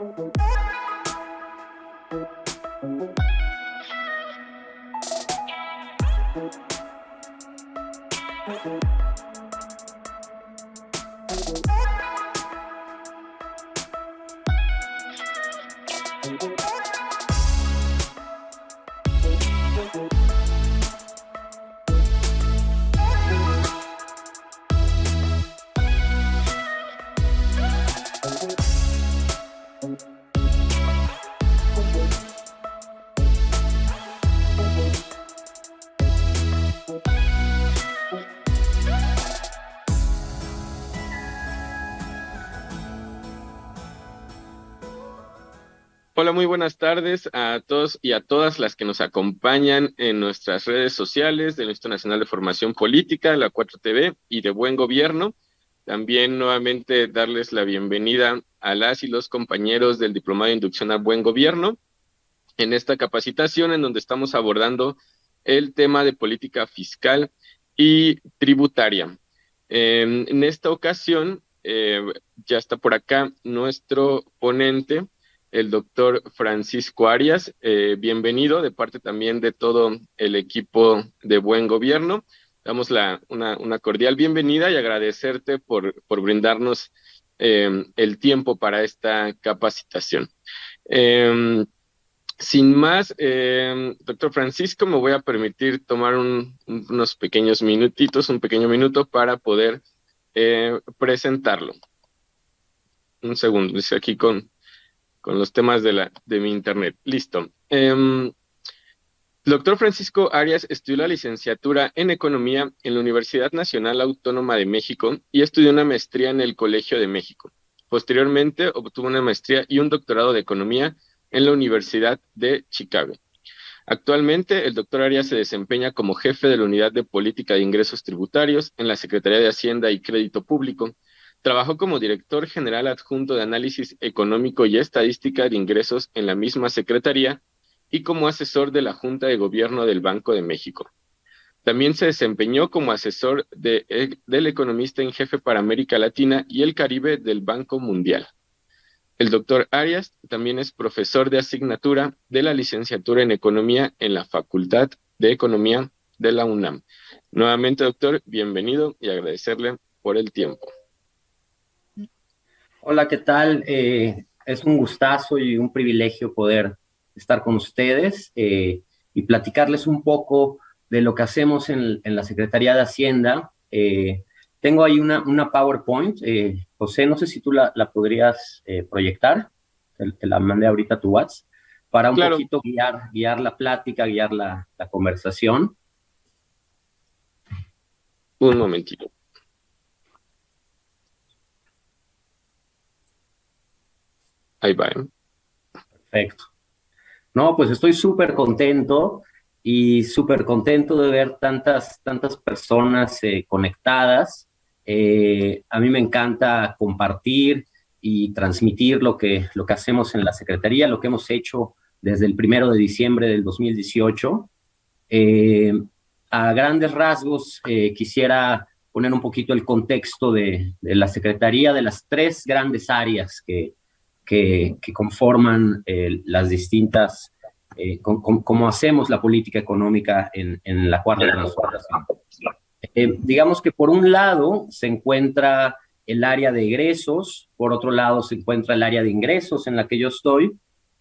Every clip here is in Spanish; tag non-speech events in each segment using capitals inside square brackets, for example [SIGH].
Thank you. Muy buenas tardes a todos y a todas las que nos acompañan en nuestras redes sociales del Instituto Nacional de Formación Política, la 4TV y de Buen Gobierno. También nuevamente darles la bienvenida a las y los compañeros del Diplomado de Inducción a Buen Gobierno en esta capacitación en donde estamos abordando el tema de política fiscal y tributaria. en esta ocasión, eh, ya está por acá nuestro ponente, el doctor Francisco Arias. Eh, bienvenido de parte también de todo el equipo de Buen Gobierno. Damos una, cordial bienvenida y agradecerte por, por brindarnos em, el tiempo para esta capacitación. Em, sin más, em, doctor Francisco, me voy a permitir tomar unos pequeños minutitos, un pequeño minuto para poder eh, presentarlo. Un segundo, dice aquí con, con los temas de, la, de mi internet. Listo. Eh, doctor Francisco Arias estudió la licenciatura en Economía en la Universidad Nacional Autónoma de México y estudió una maestría en el Colegio de México. Posteriormente obtuvo una maestría y un doctorado de Economía en la Universidad de Chicago. Actualmente, el doctor Arias se desempeña como jefe de la Unidad de Política de Ingresos Tributarios en la Secretaría de Hacienda y Crédito Público Trabajó como director general adjunto de análisis económico y estadística de ingresos en la misma secretaría y como asesor de la Junta de Gobierno del Banco de México. También se desempeñó como asesor eh, del economista en jefe para América Latina y el Caribe del Banco Mundial. El doctor Arias también es profesor de asignatura de la licenciatura en Economía en la Facultad de Economía de la UNAM. Nuevamente, doctor, bienvenido y agradecerle por el tiempo. Hola, ¿qué tal? Eh, es un gustazo y un privilegio poder estar con ustedes eh, y platicarles un poco de lo que hacemos en, la Secretaría de Hacienda. Eh, tengo ahí una, una PowerPoint. José, no sé si tú la, podrías proyectar. Te, la mandé ahorita a tu WhatsApp para un poquito guiar, guiar la plática, guiar la, la conversación. Un momentito. Ahí va. ¿eh? Perfecto. No, pues estoy súper contento y súper contento de ver tantas, tantas personas eh, conectadas. Eh, a mí me encanta compartir y transmitir lo que, lo que hacemos en la Secretaría, lo que hemos hecho desde el primero de diciembre del 2018. a grandes rasgos, quisiera poner un poquito el contexto de, de, la Secretaría, de las tres grandes áreas que, que, conforman eh, las distintas, eh, cómo hacemos la política económica en, la cuarta transformación. Eh, digamos que por un lado se encuentra el área de egresos, por otro lado se encuentra el área de ingresos en la que yo estoy,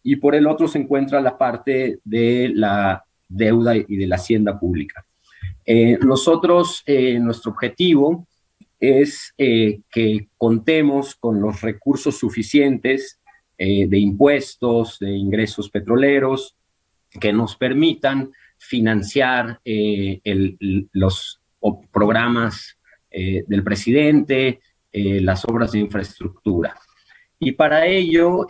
y por el otro se encuentra la parte de la deuda y de la hacienda pública. nosotros, nuestro objetivo es que contemos con los recursos suficientes eh, de impuestos, de ingresos petroleros, que nos permitan financiar eh, los programas eh, del presidente, las obras de infraestructura. Y para ello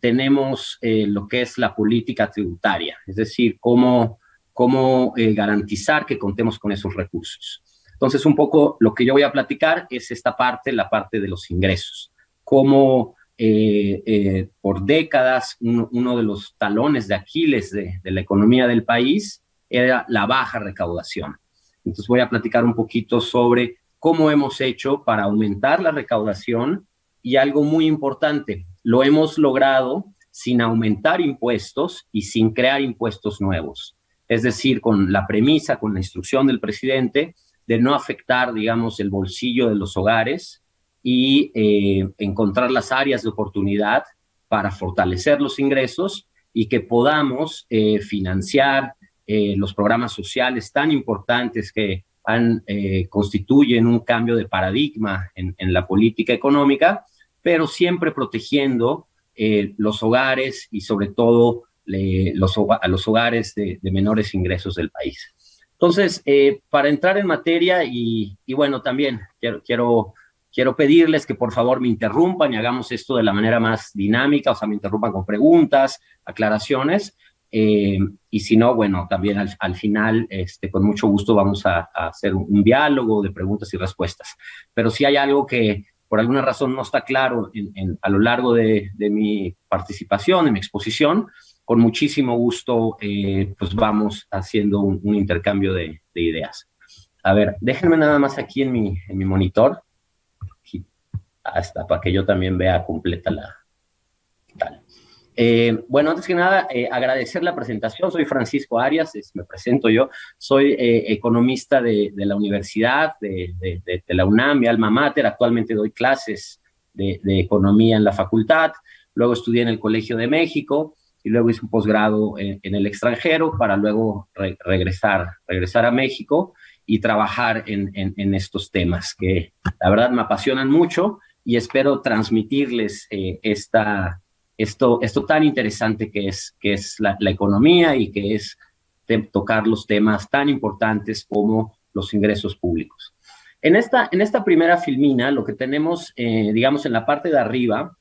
tenemos lo que es la política tributaria, es decir, cómo, cómo garantizar que contemos con esos recursos. Entonces, un poco lo que yo voy a platicar es esta parte, la parte de los ingresos. Cómo eh, eh, por décadas uno, de los talones de Aquiles de, la economía del país era la baja recaudación. Entonces voy a platicar un poquito sobre cómo hemos hecho para aumentar la recaudación y algo muy importante, lo hemos logrado sin aumentar impuestos y sin crear impuestos nuevos. Es decir, con la premisa, con la instrucción del presidente de no afectar, digamos, el bolsillo de los hogares y eh, encontrar las áreas de oportunidad para fortalecer los ingresos y que podamos eh, financiar eh, los programas sociales tan importantes que han, constituyen un cambio de paradigma en, en la política económica, pero siempre protegiendo eh, los hogares y sobre todo los, a los hogares de, menores ingresos del país. Entonces, eh, para entrar en materia y, bueno, también quiero, quiero, quiero pedirles que por favor me interrumpan y hagamos esto de la manera más dinámica, o sea, me interrumpan con preguntas, aclaraciones, eh, y si no, bueno, también al, final, este, con mucho gusto vamos a, a hacer un, un, diálogo de preguntas y respuestas. Pero si hay algo que por alguna razón no está claro a lo largo de, mi participación, de mi exposición, con muchísimo gusto eh, pues vamos haciendo un, intercambio de, ideas. A ver, déjenme nada más aquí en mi, en mi monitor, hasta para que yo también vea completa la... Tal. Eh, bueno, antes que nada, eh, agradecer la presentación. Soy Francisco Arias, me presento yo. Soy eh, economista de, la universidad, de, la UNAM, mi alma mater. Actualmente doy clases de, economía en la facultad. Luego estudié en el Colegio de México y luego hice un posgrado en, el extranjero para luego regresar, regresar a México y trabajar en, en, estos temas que la verdad me apasionan mucho y espero transmitirles esta esto, esto tan interesante que es, que es la, economía y que es tocar los temas tan importantes como los ingresos públicos. En esta, en esta primera filmina, lo que tenemos, eh, digamos, en la parte de arriba,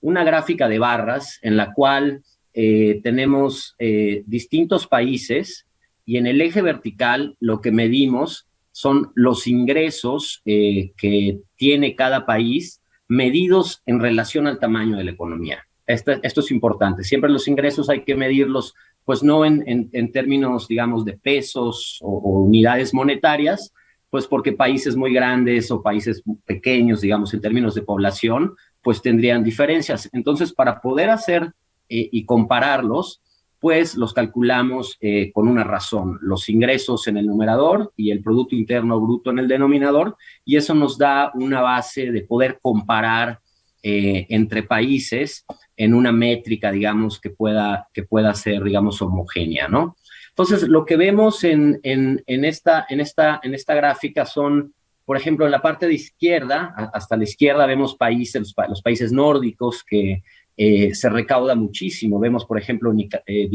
una gráfica de barras en la cual eh, tenemos eh, distintos países y en el eje vertical lo que medimos son los ingresos que tiene cada país medidos en relación al tamaño de la economía. Esto, esto es importante. Siempre los ingresos hay que medirlos, pues no en, en, términos, digamos, de pesos o, unidades monetarias, pues porque países muy grandes o países pequeños, digamos, en términos de población, pues tendrían diferencias. Entonces, para poder hacer eh, y compararlos, pues los calculamos eh, con una razón, los ingresos en el numerador y el Producto Interno Bruto en el denominador, y eso nos da una base de poder comparar eh, entre países en una métrica, digamos, que pueda, que pueda ser, digamos, homogénea, ¿no? Entonces, lo que vemos en, en, esta, en, esta, en esta gráfica son, por ejemplo, en la parte de izquierda, hasta la izquierda vemos países, los, países nórdicos que eh, se recauda muchísimo. Vemos, por ejemplo, eh,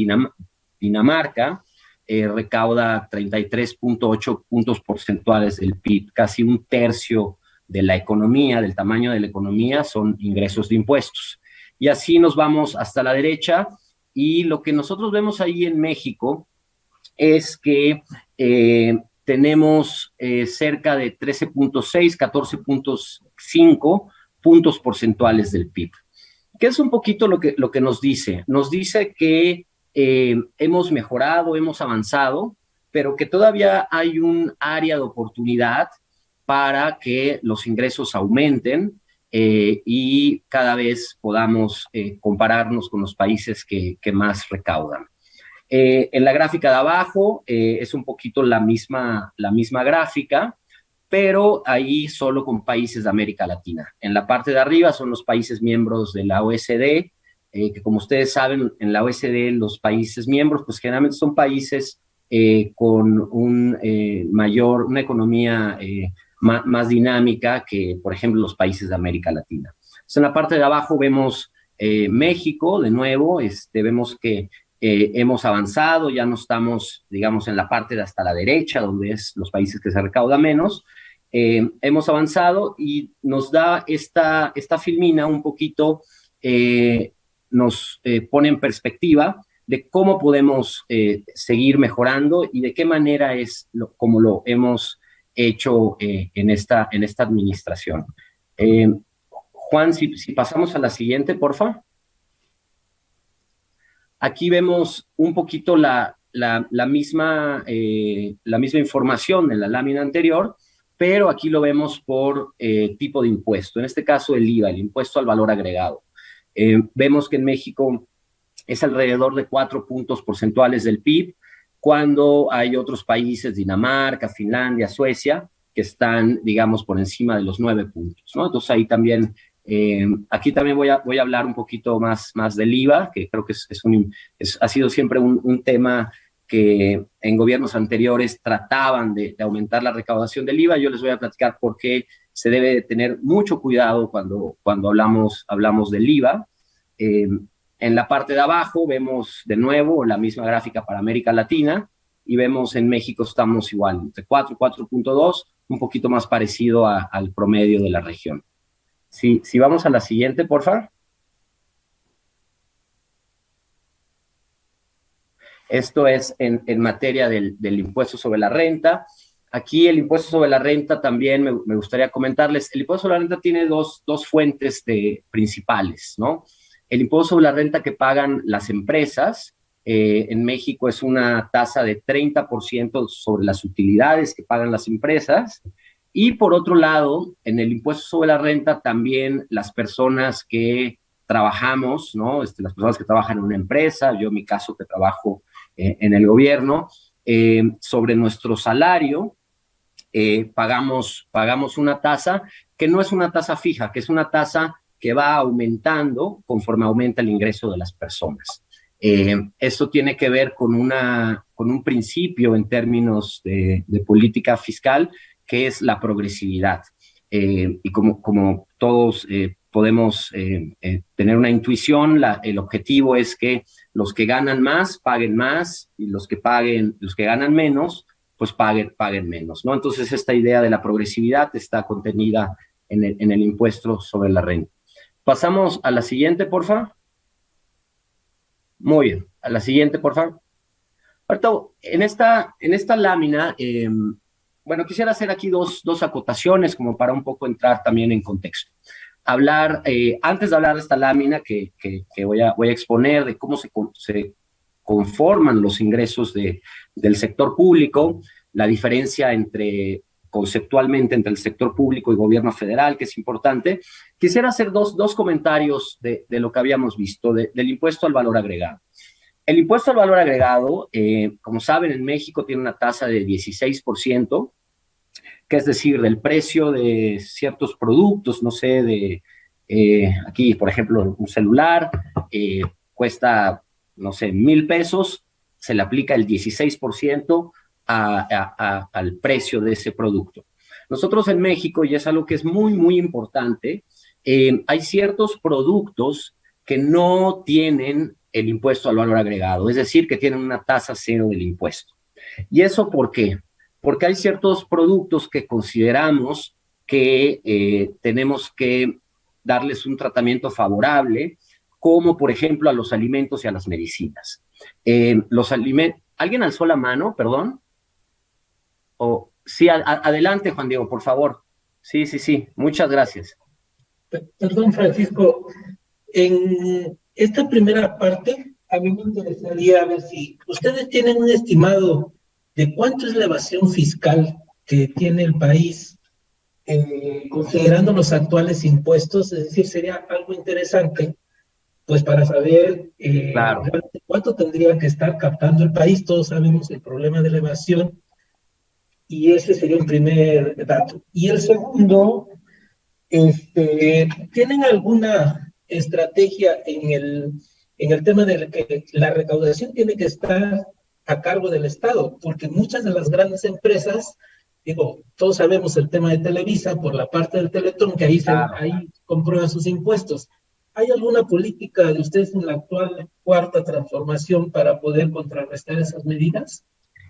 Dinamarca, eh, recauda 33.8 puntos porcentuales del PIB, casi un tercio de la economía, del tamaño de la economía, son ingresos de impuestos. Y así nos vamos hasta la derecha, y lo que nosotros vemos ahí en México es que tenemos cerca de 13.6, 14.5 puntos porcentuales del PIB. ¿Qué es un poquito lo que, lo que nos dice? Nos dice que eh, hemos mejorado, hemos avanzado, pero que todavía hay un área de oportunidad para que los ingresos aumenten eh, y cada vez podamos eh, compararnos con los países que, que más recaudan. en la gráfica de abajo es un poquito la misma, la misma gráfica, pero ahí solo con países de América Latina. En la parte de arriba son los países miembros de la OSD, eh, que como ustedes saben, en la OSD los países miembros, pues generalmente son países eh, con un eh, mayor, una economía más, dinámica que, por ejemplo, los países de América Latina. en la parte de abajo vemos México, de nuevo, este, vemos que hemos avanzado, ya no estamos, digamos, en la parte de hasta la derecha, donde es los países que se recauda menos, eh, hemos avanzado y nos da esta, esta filmina un poquito, eh, nos eh, pone en perspectiva de cómo podemos seguir mejorando y de qué manera es como lo hemos hecho en, esta, en esta administración. Juan, si, pasamos a la siguiente, por favor. Aquí vemos un poquito la, la, misma, la misma información de la lámina anterior, pero aquí lo vemos por eh, tipo de impuesto, en este caso el IVA, el impuesto al valor agregado. Eh, vemos que en México es alrededor de cuatro puntos porcentuales del PIB, cuando hay otros países, Dinamarca, Finlandia, Suecia, que están, digamos, por encima de los nueve puntos, ¿no? Entonces ahí también, eh, aquí también voy a, voy a hablar un poquito más, más del IVA, que creo que es, un, ha sido siempre un, un, tema que en gobiernos anteriores trataban de, aumentar la recaudación del IVA. Yo les voy a platicar por qué se debe tener mucho cuidado cuando, cuando hablamos, hablamos del IVA. Eh, en la parte de abajo vemos de nuevo la misma gráfica para América Latina y vemos en México estamos igual, entre 4 y 4.2, un poquito más parecido al promedio de la región. Si, si vamos a la siguiente, por favor. Esto es en, materia del, impuesto sobre la renta. Aquí el impuesto sobre la renta también me, gustaría comentarles. El impuesto sobre la renta tiene dos, fuentes de, principales, ¿no? El impuesto sobre la renta que pagan las empresas, eh, en México es una tasa de 30% sobre las utilidades que pagan las empresas. Y por otro lado, en el impuesto sobre la renta también las personas que trabajamos, ¿no? Este, las personas que trabajan en una empresa, yo en mi caso que trabajo eh, en el gobierno, eh, sobre nuestro salario, eh, pagamos, pagamos una tasa que no es una tasa fija, que es una tasa que va aumentando conforme aumenta el ingreso de las personas. esto tiene que ver con, una, con un principio en términos de, política fiscal, que es la progresividad. y como, como todos podemos eh, eh, tener una intuición, el objetivo es que los que ganan más paguen más y los que paguen, los que ganan menos, pues paguen, paguen menos, ¿no? Entonces esta idea de la progresividad está contenida en el, en el impuesto sobre la renta. Pasamos a la siguiente, por favor. Muy bien, a la siguiente, por favor. Ahorita, en esta, en esta lámina, em, bueno, quisiera hacer aquí dos, dos acotaciones como para un poco entrar también en contexto hablar, eh, antes de hablar de esta lámina que, que, voy, a, voy, a, exponer, de cómo se, se conforman los ingresos de, del sector público, la diferencia entre conceptualmente entre el sector público y gobierno federal, que es importante, quisiera hacer dos, dos comentarios de, de, lo que habíamos visto, del impuesto al valor agregado. El impuesto al valor agregado, eh, como saben, en México tiene una tasa de 16%, que es decir, del precio de ciertos productos, no sé, de eh, aquí, por ejemplo, un celular eh, cuesta, no sé, mil pesos, se le aplica el 16% al precio de ese producto. Nosotros en México, y es algo que es muy, muy importante, eh, hay ciertos productos que no tienen el impuesto al valor agregado, es decir, que tienen una tasa cero del impuesto. ¿Y eso por qué? Porque hay ciertos productos que consideramos que eh, tenemos que darles un tratamiento favorable, como por ejemplo a los alimentos y a las medicinas. Eh, los ¿alguien alzó la mano, perdón? O, sí, adelante, Juan Diego, por favor. Sí, sí, sí, muchas gracias. Perdón, Francisco, en esta primera parte, a mí me interesaría ver si ustedes tienen un estimado de cuánto es la evasión fiscal que tiene el país eh, considerando los actuales impuestos, es decir, sería algo interesante, pues para saber eh, cuánto tendría que estar captando el país, todos sabemos el problema de la evasión, y ese sería un primer dato. Y el segundo, este, ¿tienen alguna estrategia en el, en el tema de que la recaudación tiene que estar a cargo del Estado, porque muchas de las grandes empresas, digo, todos sabemos el tema de Televisa por la parte del Teletón, que ahí, se, ahí comprueba sus impuestos. ¿Hay alguna política de ustedes en la actual cuarta transformación para poder contrarrestar esas medidas?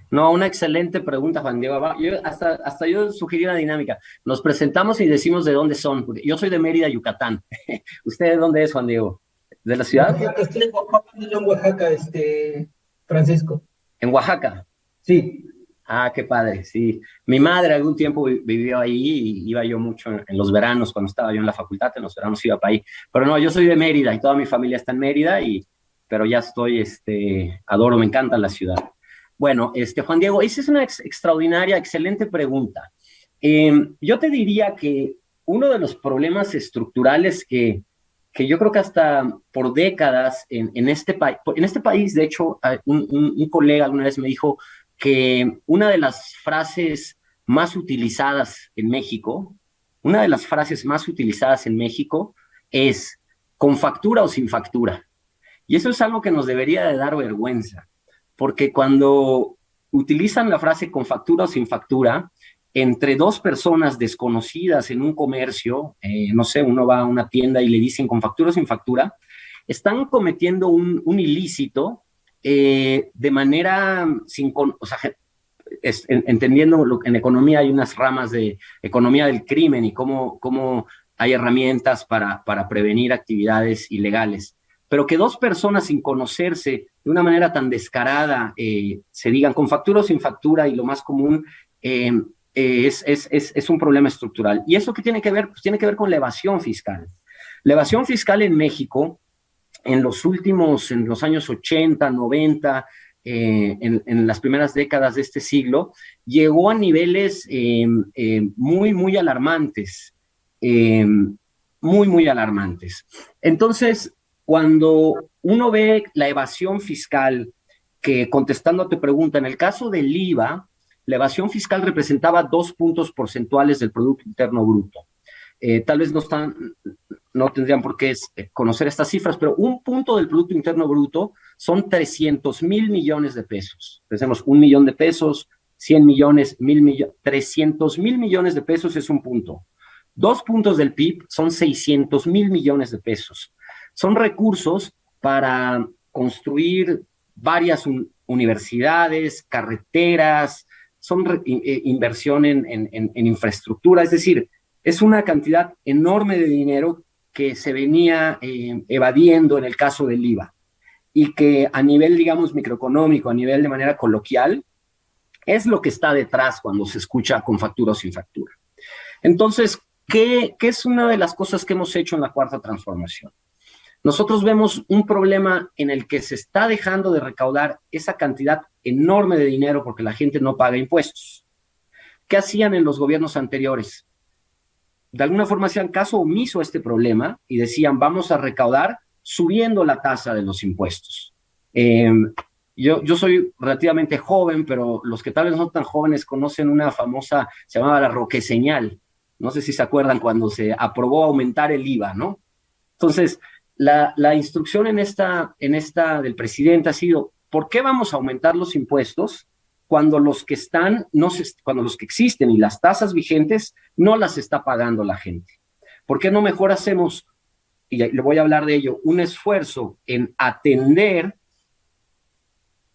No, una excelente pregunta, Juan Diego. Yo, hasta, hasta yo sugerí una dinámica. Nos presentamos y decimos de dónde son. Yo soy de Mérida, Yucatán. [LAUGHS] ¿Usted de dónde es, Juan Diego? ¿De la ciudad? Estoy en Oaxaca, este, Francisco. ¿En Oaxaca? Sí. Ah, qué padre, sí. Mi madre algún tiempo vivió ahí y iba yo mucho en, los veranos, cuando estaba yo en la facultad, en los veranos iba para ahí. Pero no, yo soy de Mérida y toda mi familia está en Mérida, y, pero ya estoy, este, adoro, me encanta la ciudad. Bueno, este, Juan Diego, esa es una extraordinaria, excelente pregunta. Em, yo te diría que uno de los problemas estructurales que, que yo creo que hasta por décadas en, en este, país, en este país, de hecho, un, un, colega alguna vez me dijo que una de las frases más utilizadas en México, una de las frases más utilizadas en México es con factura o sin factura. Y eso es algo que nos debería de dar vergüenza, porque cuando utilizan la frase con factura o sin factura, entre dos personas desconocidas en un comercio, eh, no sé, uno va a una tienda y le dicen con factura o sin factura, están cometiendo un, ilícito eh, de manera sin, o sea, entendiendo lo, en economía hay unas ramas de economía del crimen y cómo, cómo hay herramientas para, para prevenir actividades ilegales. Pero que dos personas sin conocerse de una manera tan descarada eh, se digan con factura o sin factura y lo más común eh, es, es, es, un problema estructural. ¿Y eso qué tiene que ver? Pues tiene que ver con la evasión fiscal. La evasión fiscal en México, en los últimos, en los años 80, 90, eh, en, en, las primeras décadas de este siglo, llegó a niveles eh, muy, muy alarmantes, muy, muy alarmantes. Entonces, cuando uno ve la evasión fiscal, que contestando a tu pregunta, en el caso del IVA, la evasión fiscal representaba dos puntos porcentuales del Producto Interno Bruto. Eh, tal vez no, están, no tendrían por qué eh, conocer estas cifras, pero un punto del Producto Interno Bruto son 300 mil millones de pesos. Pensemos, un millón de pesos, 100 millones, mil millones, 300 mil millones de pesos es un punto. Dos puntos del PIB son 600 mil millones de pesos. Son recursos para construir varias universidades, carreteras, son eh, inversión en, en, infraestructura, es decir, es una cantidad enorme de dinero que se venía eh, evadiendo en el caso del IVA y que a nivel, digamos, microeconómico, a nivel de manera coloquial, es lo que está detrás cuando se escucha con factura o sin factura. Entonces, ¿qué, ¿qué es una de las cosas que hemos hecho en la cuarta transformación? Nosotros vemos un problema en el que se está dejando de recaudar esa cantidad enorme de dinero porque la gente no paga impuestos. ¿Qué hacían en los gobiernos anteriores? De alguna forma hacían caso omiso a este problema y decían, vamos a recaudar subiendo la tasa de los impuestos. Em, yo, soy relativamente joven, pero los que tal vez no son tan jóvenes conocen una famosa, se llamaba la Roque Señal. No sé si se acuerdan cuando se aprobó aumentar el IVA, ¿no? Entonces, la, instrucción en esta, en esta del presidente ha sido, ¿por qué vamos a aumentar los impuestos cuando los que están, no cuando los que existen y las tasas vigentes no las está pagando la gente? ¿Por qué no mejor hacemos, y le voy a hablar de ello, un esfuerzo en atender,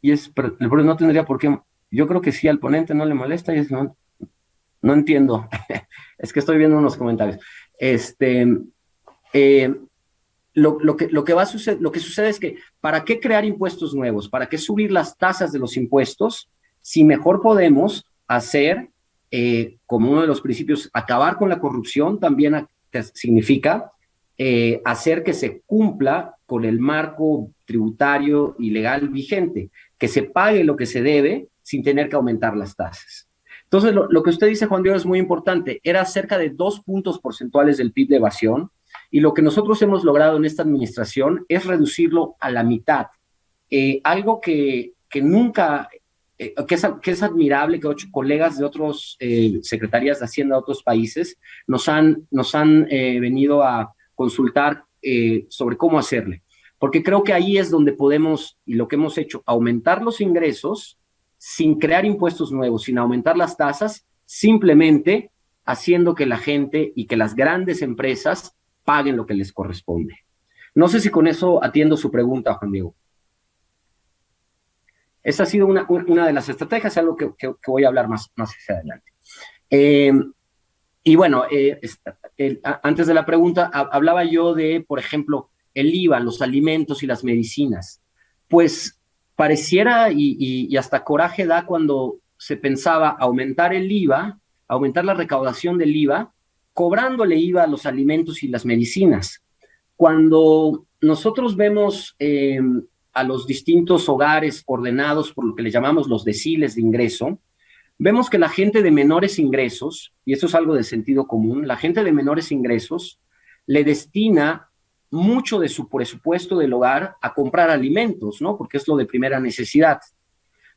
y es, pero, no tendría por qué, yo creo que sí al ponente no le molesta y es, no, no entiendo, [LAUGHS] es que estoy viendo unos comentarios. Este, eh, lo, que, lo, que va a suceder, lo que sucede es que, ¿para qué crear impuestos nuevos? ¿Para qué subir las tasas de los impuestos si mejor podemos hacer, eh, como uno de los principios, acabar con la corrupción, también significa eh, hacer que se cumpla con el marco tributario y legal vigente, que se pague lo que se debe sin tener que aumentar las tasas. Entonces, lo, lo que usted dice, Juan Diego, es muy importante. Era cerca de dos puntos porcentuales del PIB de evasión, y lo que nosotros hemos logrado en esta administración es reducirlo a la mitad. Eh, algo que, que nunca, eh, que, es, que, es, admirable que ocho colegas de otras eh, secretarías de Hacienda de otros países nos han, nos han venido a consultar sobre cómo hacerle. Porque creo que ahí es donde podemos, y lo que hemos hecho, aumentar los ingresos sin crear impuestos nuevos, sin aumentar las tasas, simplemente haciendo que la gente y que las grandes empresas paguen lo que les corresponde. No sé si con eso atiendo su pregunta, Juan Diego. Esa ha sido una, una de las estrategias, algo que, que, voy a hablar más, más hacia adelante. Eh, y bueno, eh, antes de la pregunta, hablaba yo de, por ejemplo, el IVA, los alimentos y las medicinas. Pues pareciera y, hasta coraje da cuando se pensaba aumentar el IVA, aumentar la recaudación del IVA, cobrándole IVA a los alimentos y las medicinas. Cuando nosotros vemos eh, a los distintos hogares ordenados por lo que le llamamos los deciles de ingreso, vemos que la gente de menores ingresos, y esto es algo de sentido común, la gente de menores ingresos le destina mucho de su presupuesto del hogar a comprar alimentos, ¿no? Porque es lo de primera necesidad.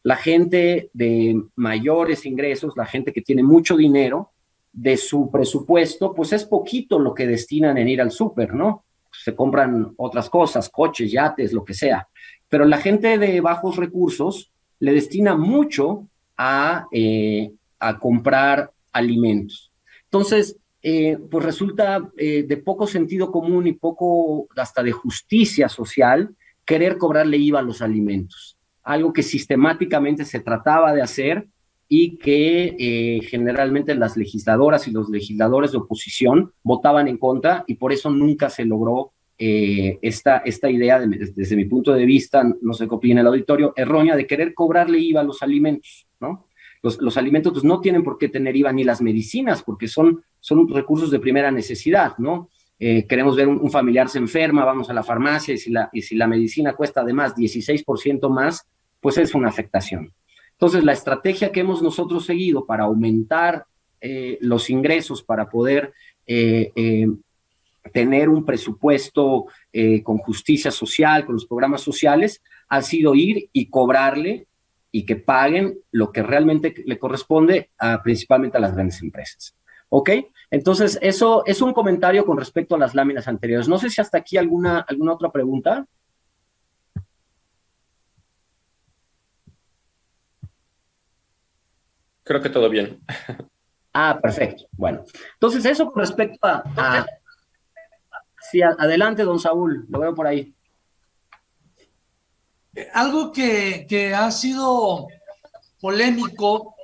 La gente de mayores ingresos, la gente que tiene mucho dinero, de su presupuesto, pues es poquito lo que destinan en ir al súper, ¿no? Se compran otras cosas, coches, yates, lo que sea. Pero la gente de bajos recursos le destina mucho a, eh, a comprar alimentos. Entonces, eh, pues resulta eh, de poco sentido común y poco hasta de justicia social querer cobrarle IVA a los alimentos, algo que sistemáticamente se trataba de hacer y que eh, generalmente las legisladoras y los legisladores de oposición votaban en contra y por eso nunca se logró esta, esta idea, desde mi punto de vista, no sé qué opina el auditorio, errónea de querer cobrarle IVA a los alimentos, ¿no? Los, alimentos pues, no tienen por qué tener IVA ni las medicinas, porque son, son recursos de primera necesidad, ¿no? Eh, queremos ver un, familiar se enferma, vamos a la farmacia y si la, y si la medicina cuesta además 16% más, pues es una afectación. Entonces, la estrategia que hemos nosotros seguido para aumentar eh, los ingresos, para poder eh, tener un presupuesto con justicia social, con los programas sociales, ha sido ir y cobrarle y que paguen lo que realmente le corresponde a, principalmente a las grandes empresas. ¿Ok? Entonces, eso es un comentario con respecto a las láminas anteriores. No sé si hasta aquí alguna, alguna otra pregunta. Creo que todo bien. Ah, perfecto. Bueno, entonces eso con respecto a... a sí, adelante, don Saúl, lo veo por ahí algo que, ha sido polémico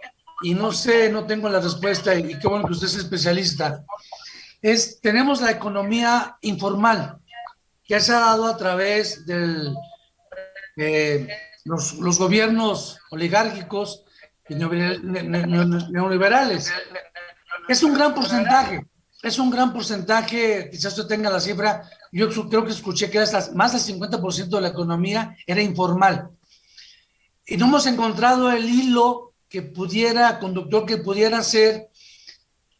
y no sé, no tengo la respuesta y, qué bueno que usted es especialista, es tenemos la economía informal que se ha dado a través de los, los, gobiernos oligárquicos neoliberales. Es un gran porcentaje, es un gran porcentaje, quizás usted tenga la cifra, yo creo que escuché que más del 50% de la economía era informal. Y no hemos encontrado el hilo que pudiera, conductor que pudiera ser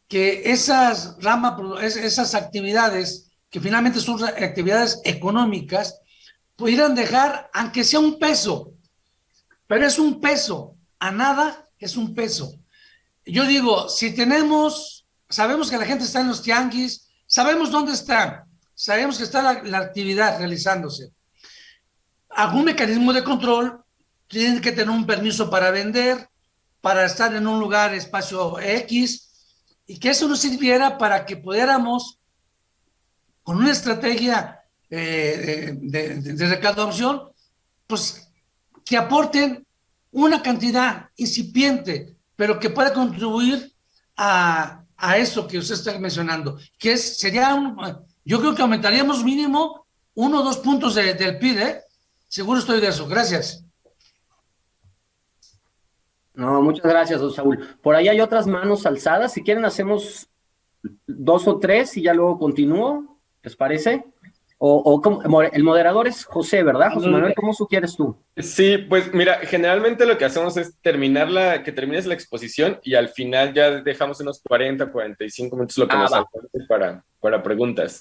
que esas ramas, esas actividades, que finalmente son actividades económicas, pudieran dejar, aunque sea un peso, pero es un peso, a nada es un peso. Yo digo, si tenemos sabemos que la gente está en los tianguis, sabemos dónde está, sabemos que está la, actividad realizándose. Algún mecanismo de control, tienen que tener un permiso para vender, para estar en un lugar, espacio X, y que eso nos sirviera para que pudiéramos, con una estrategia eh, de, de recaudación, pues que aporten una cantidad incipiente, pero que pueda contribuir a a eso que usted está mencionando, que es, sería un, yo creo que aumentaríamos mínimo uno o dos puntos del PIB, ¿eh? Seguro estoy de eso. Gracias. No, muchas gracias, don Saúl. Por ahí hay otras manos alzadas. Si quieren, hacemos dos o tres y ya luego continúo. ¿Les parece? O, el moderador es José, ¿verdad? José Manuel, ¿cómo sugieres tú? Sí, pues mira, generalmente lo que hacemos es terminar la, que termines la exposición y al final ya dejamos unos 40, 45 minutos lo que ah, nos alcance para, para preguntas.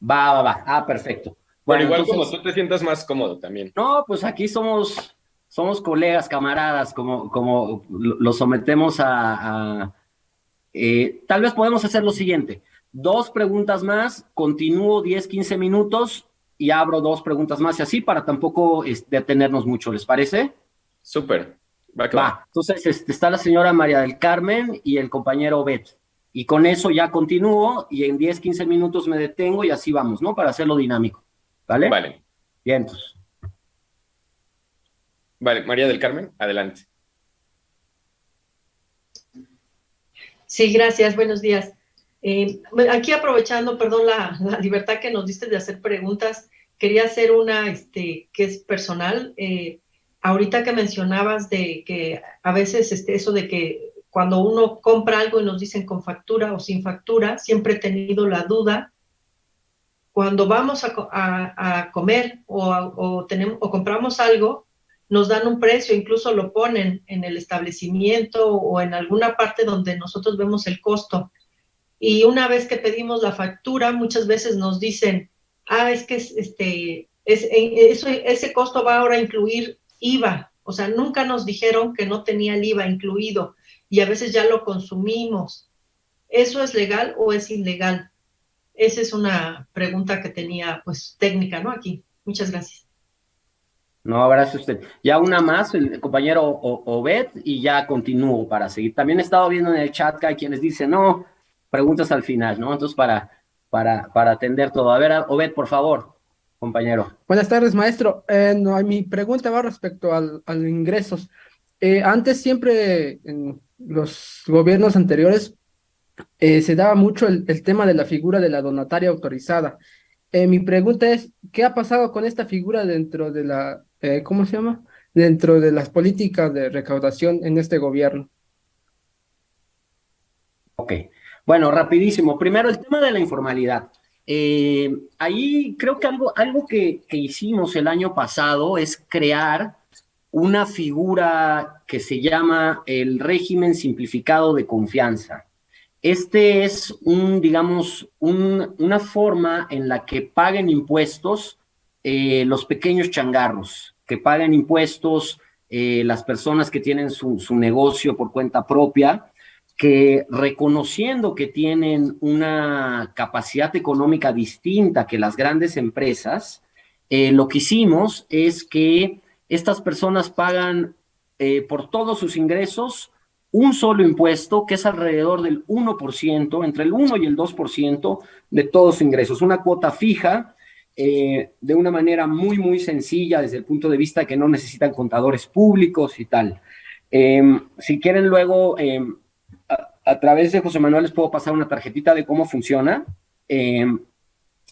Va, va, va. Ah, perfecto. Bueno, igual como tú te sientas más cómodo también. No, pues aquí somos, somos colegas, camaradas, como, como lo sometemos a... Eh, tal vez podemos hacer lo siguiente dos preguntas más, continúo 10, 15 minutos y abro dos preguntas más y así para tampoco detenernos mucho, ¿les parece? Súper. Va, Va. Entonces este, está la señora María del Carmen y el compañero Bet. Y con eso ya continúo y en 10, 15 minutos me detengo y así vamos, ¿no? Para hacerlo dinámico. ¿Vale? Vale. Bien, entonces. Vale, María del Carmen, adelante. Sí, gracias. Buenos días. Eh, aquí aprovechando, perdón, la, libertad que nos diste de hacer preguntas, quería hacer una este, que es personal. Eh, ahorita que mencionabas de que a veces este, eso de que cuando uno compra algo y nos dicen con factura o sin factura, siempre he tenido la duda. Cuando vamos a, comer o, tenemos, o compramos algo, nos dan un precio, incluso lo ponen en el establecimiento o en alguna parte donde nosotros vemos el costo y una vez que pedimos la factura, muchas veces nos dicen, ah, es que este, es, ese costo va ahora a incluir IVA. O sea, nunca nos dijeron que no tenía el IVA incluido y a veces ya lo consumimos. ¿Eso es legal o es ilegal? Esa es una pregunta que tenía, pues, técnica, ¿no? Aquí. Muchas gracias. No, gracias usted. Ya una más, el compañero Obed, y ya continúo para seguir. También he estado viendo en el chat que hay quienes dicen, no, preguntas al final, ¿no? Entonces, para, para, para atender todo. A ver, Obed, por favor, compañero. Buenas tardes, maestro. Eh, no, mi pregunta va respecto al, a los ingresos. Eh, antes siempre, en los gobiernos anteriores, eh, se daba mucho el, el, tema de la figura de la donataria autorizada. mi pregunta es, ¿qué ha pasado con esta figura dentro de la eh, ¿cómo se llama? Dentro de las políticas de recaudación en este gobierno. Ok, bueno, rapidísimo. Primero, el tema de la informalidad. Eh, ahí creo que algo, algo que, hicimos el año pasado es crear una figura que se llama el régimen simplificado de confianza. Este es un, digamos, un, una forma en la que paguen impuestos eh, los pequeños changarros, que pagan impuestos, eh, las personas que tienen su, negocio por cuenta propia, que reconociendo que tienen una capacidad económica distinta que las grandes empresas, eh, lo que hicimos es que estas personas pagan por todos sus ingresos un solo impuesto que es alrededor del 1%, entre el 1 y el 2% de todos sus ingresos, una cuota fija eh, de una manera muy, muy sencilla desde el punto de vista que no necesitan contadores públicos y tal. Em, si quieren luego, em, a, través de José Manuel les puedo pasar una tarjetita de cómo funciona. Em,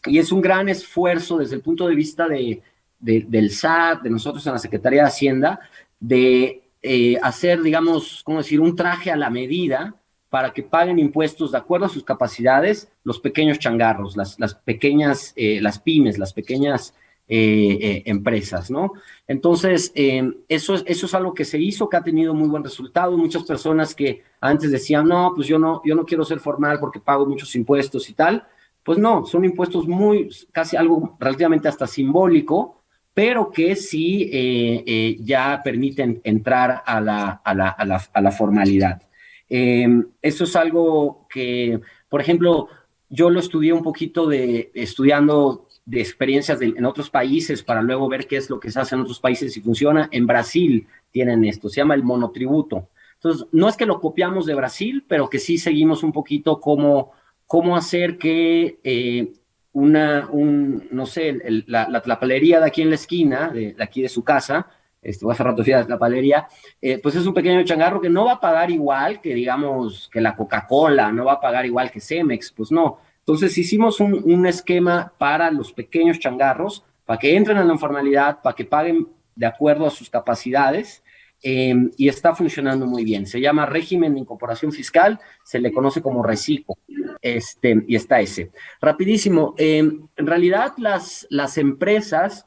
y es un gran esfuerzo desde el punto de vista de, del SAT, de nosotros en la Secretaría de Hacienda, de eh, hacer, digamos, ¿cómo decir?, un traje a la medida para que paguen impuestos de acuerdo a sus capacidades los pequeños changarros, las, las pequeñas, eh, las pymes, las pequeñas eh, eh, empresas, ¿no? Entonces, eso, es, eso es algo que se hizo, que ha tenido muy buen resultado. Muchas personas que antes decían, no, pues yo no, yo no quiero ser formal porque pago muchos impuestos y tal, pues no, son impuestos muy, casi algo relativamente hasta simbólico, pero que sí ya permiten entrar a la, a la, a la, a la formalidad. Em, eso es algo que, por ejemplo, yo lo estudié un poquito de estudiando de experiencias en otros países para luego ver qué es lo que se hace en otros países y funciona. En Brasil tienen esto, se llama el monotributo. Entonces, no es que lo copiamos de Brasil, pero que sí seguimos un poquito cómo, cómo hacer que eh, una, un, no sé, la, la, palería de aquí en la esquina, de, aquí de su casa, este, hace rato fui la palería, eh, pues es un pequeño changarro que no va a pagar igual que, digamos, que la Coca-Cola, no va a pagar igual que Cemex, pues no. Entonces hicimos un, esquema para los pequeños changarros, para que entren a la informalidad, para que paguen de acuerdo a sus capacidades, eh, y está funcionando muy bien. Se llama régimen de incorporación fiscal, se le conoce como reciclo, este, y está ese. Rapidísimo, eh, en realidad las, las empresas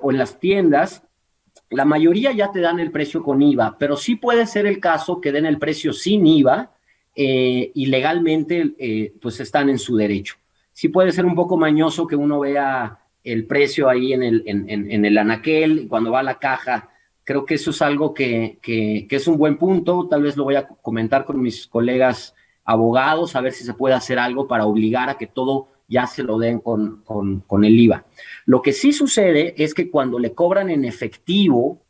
o las tiendas la mayoría ya te dan el precio con IVA, pero sí puede ser el caso que den el precio sin IVA eh, y legalmente eh, pues están en su derecho. Sí puede ser un poco mañoso que uno vea el precio ahí en el, en, el anaquel, cuando va a la caja. Creo que eso es algo que, que, es un buen punto. Tal vez lo voy a comentar con mis colegas abogados, a ver si se puede hacer algo para obligar a que todo ya se lo den con, con, el IVA. Lo que sí sucede es que cuando le cobran en efectivo,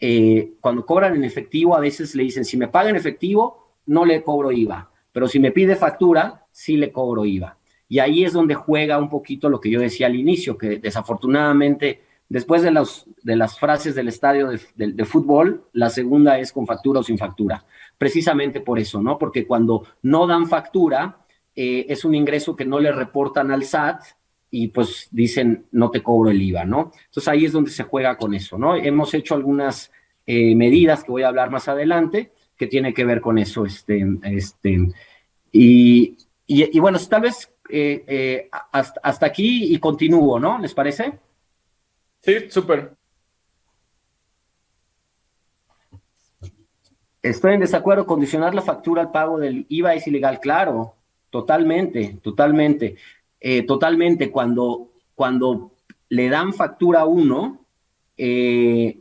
eh, cuando cobran en efectivo, a veces le dicen, si me paga en efectivo, no le cobro IVA, pero si me pide factura, sí le cobro IVA. Y ahí es donde juega un poquito lo que yo decía al inicio, que desafortunadamente, después de, los, de las frases del estadio de, fútbol, la segunda es con factura o sin factura. Precisamente por eso, ¿no? Porque cuando no dan factura, eh, es un ingreso que no le reportan al SAT y pues dicen no te cobro el IVA, ¿no? Entonces ahí es donde se juega con eso, ¿no? Hemos hecho algunas eh, medidas que voy a hablar más adelante que tiene que ver con eso, este, este, y, y, bueno, tal vez eh, hasta, hasta, aquí y continúo, ¿no? ¿Les parece? Sí, súper. Estoy en desacuerdo, condicionar la factura al pago del IVA es ilegal, claro, Totalmente, totalmente. Eh, totalmente, cuando cuando le dan factura a uno, eh,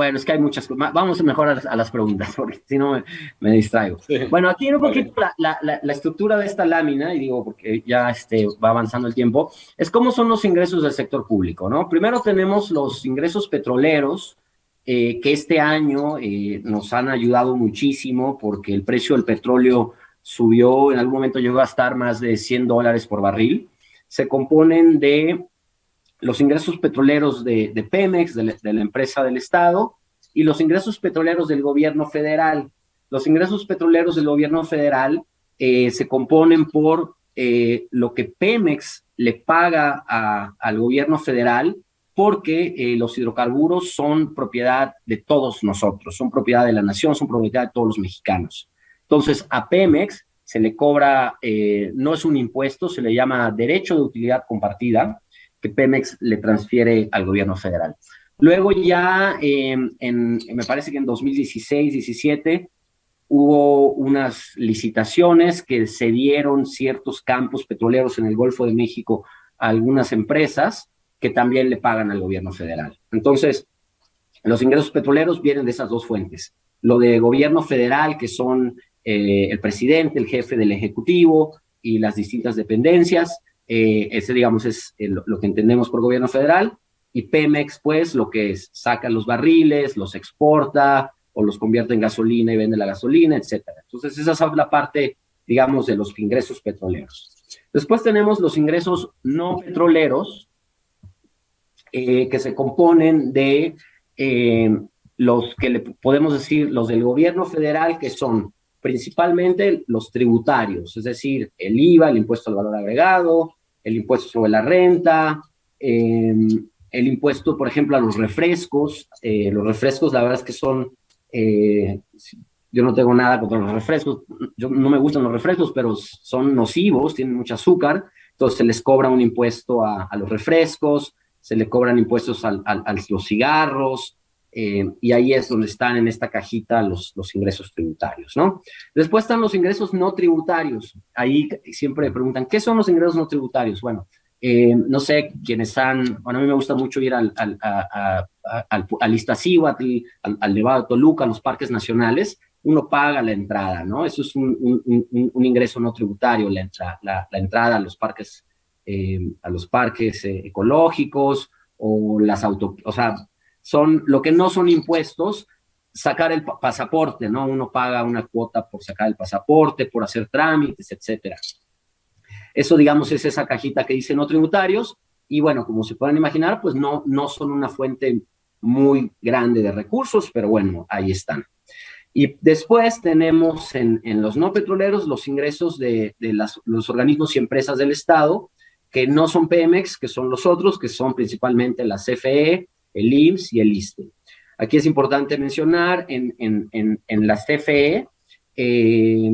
bueno, es que hay muchas cosas. Vamos mejor a las, preguntas, [LAUGHS] porque si no me, distraigo. Bueno, aquí un poquito la, la, estructura de esta lámina, y digo porque ya este, va avanzando el tiempo, es cómo son los ingresos del sector público, ¿no? Primero tenemos los ingresos petroleros, eh, que este año eh, nos han ayudado muchísimo porque el precio del petróleo subió, en algún momento llegó a estar más de 100 dólares por barril. Se componen de los ingresos petroleros de, Pemex, de, la empresa del Estado, y los ingresos petroleros del gobierno federal. Los ingresos petroleros del gobierno federal eh, se componen por eh, lo que Pemex le paga al gobierno federal porque eh, los hidrocarburos son propiedad de todos nosotros, son propiedad de la nación, son propiedad de todos los mexicanos. Entonces, a Pemex se le cobra, no es un impuesto, se le llama derecho de utilidad compartida, que Pemex le transfiere al gobierno federal. Luego ya, em, en, me parece que en 2016-17, hubo unas licitaciones que se dieron ciertos campos petroleros en el Golfo de México a algunas empresas que también le pagan al gobierno federal. Entonces, los ingresos petroleros vienen de esas dos fuentes. Lo de gobierno federal, que son eh, el presidente, el jefe del Ejecutivo y las distintas dependencias, eh, ese, digamos, es lo que entendemos por gobierno federal. Y Pemex, pues, lo que es, saca los barriles, los exporta o los convierte en gasolina y vende la gasolina, etcétera. Entonces, esa es la parte, digamos, de los ingresos petroleros. Después tenemos los ingresos no petroleros, eh, que se componen de eh, los que le podemos decir, los del gobierno federal, que son principalmente los tributarios, es decir, el IVA, el impuesto al valor agregado, el impuesto sobre la renta, em, el impuesto, por ejemplo, a los refrescos. Eh, los refrescos, la verdad es que son, eh, yo no tengo nada contra los refrescos, yo no me gustan los refrescos, pero son nocivos, tienen mucho azúcar, entonces se les cobra un impuesto a, los refrescos, se le cobran impuestos a los cigarros, eh, y ahí es donde están en esta cajita los, los ingresos tributarios, ¿no? Después están los ingresos no tributarios. Ahí siempre preguntan, ¿qué son los ingresos no tributarios? Bueno, eh, no sé, quienes han, bueno, a mí me gusta mucho ir al, al, al, al Iztaccíhuatl, al, Nevado de Toluca, a los parques nacionales, uno paga la entrada, ¿no? Eso es un, un, un, ingreso no tributario, la, la, la, entrada a los parques, eh, a los parques ecológicos o las auto, o sea, son lo que no son impuestos, sacar el pasaporte, ¿no? Uno paga una cuota por sacar el pasaporte, por hacer trámites, etcétera. Eso, digamos, es esa cajita que dice no tributarios, y bueno, como se pueden imaginar, pues no, no son una fuente muy grande de recursos, pero bueno, ahí están. Y después tenemos en, en los no petroleros los ingresos de, de las, los organismos y empresas del Estado, que no son Pemex, que son los otros, que son principalmente la CFE, el IMSS y el ISTE. Aquí es importante mencionar, en, en, en, la CFE eh,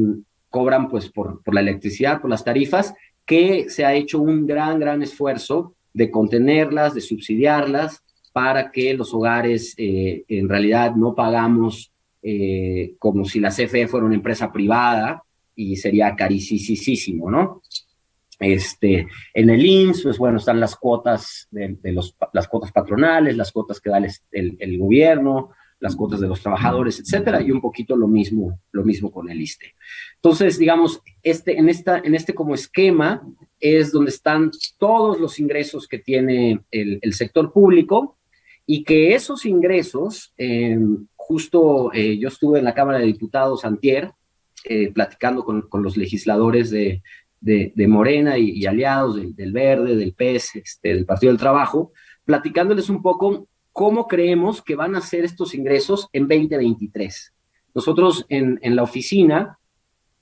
cobran pues por, por la electricidad, por las tarifas, que se ha hecho un gran, gran esfuerzo de contenerlas, de subsidiarlas, para que los hogares eh, en realidad no pagamos eh, como si la CFE fuera una empresa privada y sería carísimo, ¿no? Este, en el IMSS, pues bueno, están las cuotas de, los, las cuotas patronales, las cuotas que da el, el, gobierno, las cuotas de los trabajadores, etcétera, y un poquito lo mismo, lo mismo con el ISTE. Entonces, digamos, este, en, esta, en este como esquema es donde están todos los ingresos que tiene el, el sector público y que esos ingresos, em, justo eh, yo estuve en la Cámara de Diputados antier, eh, platicando con, con, los legisladores de, de, Morena y, aliados del, Verde, del PES, este, del Partido del Trabajo, platicándoles un poco cómo creemos que van a ser estos ingresos en 2023. Nosotros en, la oficina,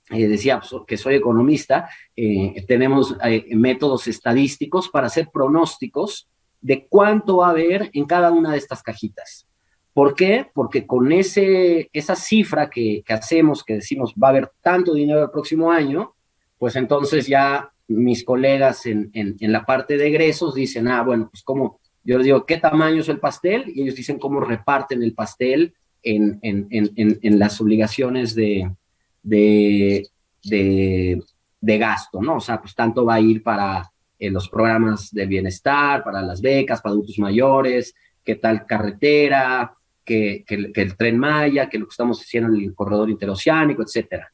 eh, decía pues, que soy economista, eh, tenemos eh, métodos estadísticos para hacer pronósticos de cuánto va a haber en cada una de estas cajitas. ¿Por qué? Porque con ese, esa cifra que hacemos, que decimos va a haber tanto dinero el próximo año, pues entonces ya mis colegas en, en, la parte de egresos dicen, ah, bueno, pues cómo, yo les digo, ¿qué tamaño es el pastel? Y ellos dicen cómo reparten el pastel en, en, las obligaciones de, de, de, gasto, ¿no? O sea, pues tanto va a ir para, eh, los programas de bienestar, para las becas, para adultos mayores, qué tal carretera, que, el tren Maya, que lo que estamos haciendo en el corredor interoceánico, etcétera.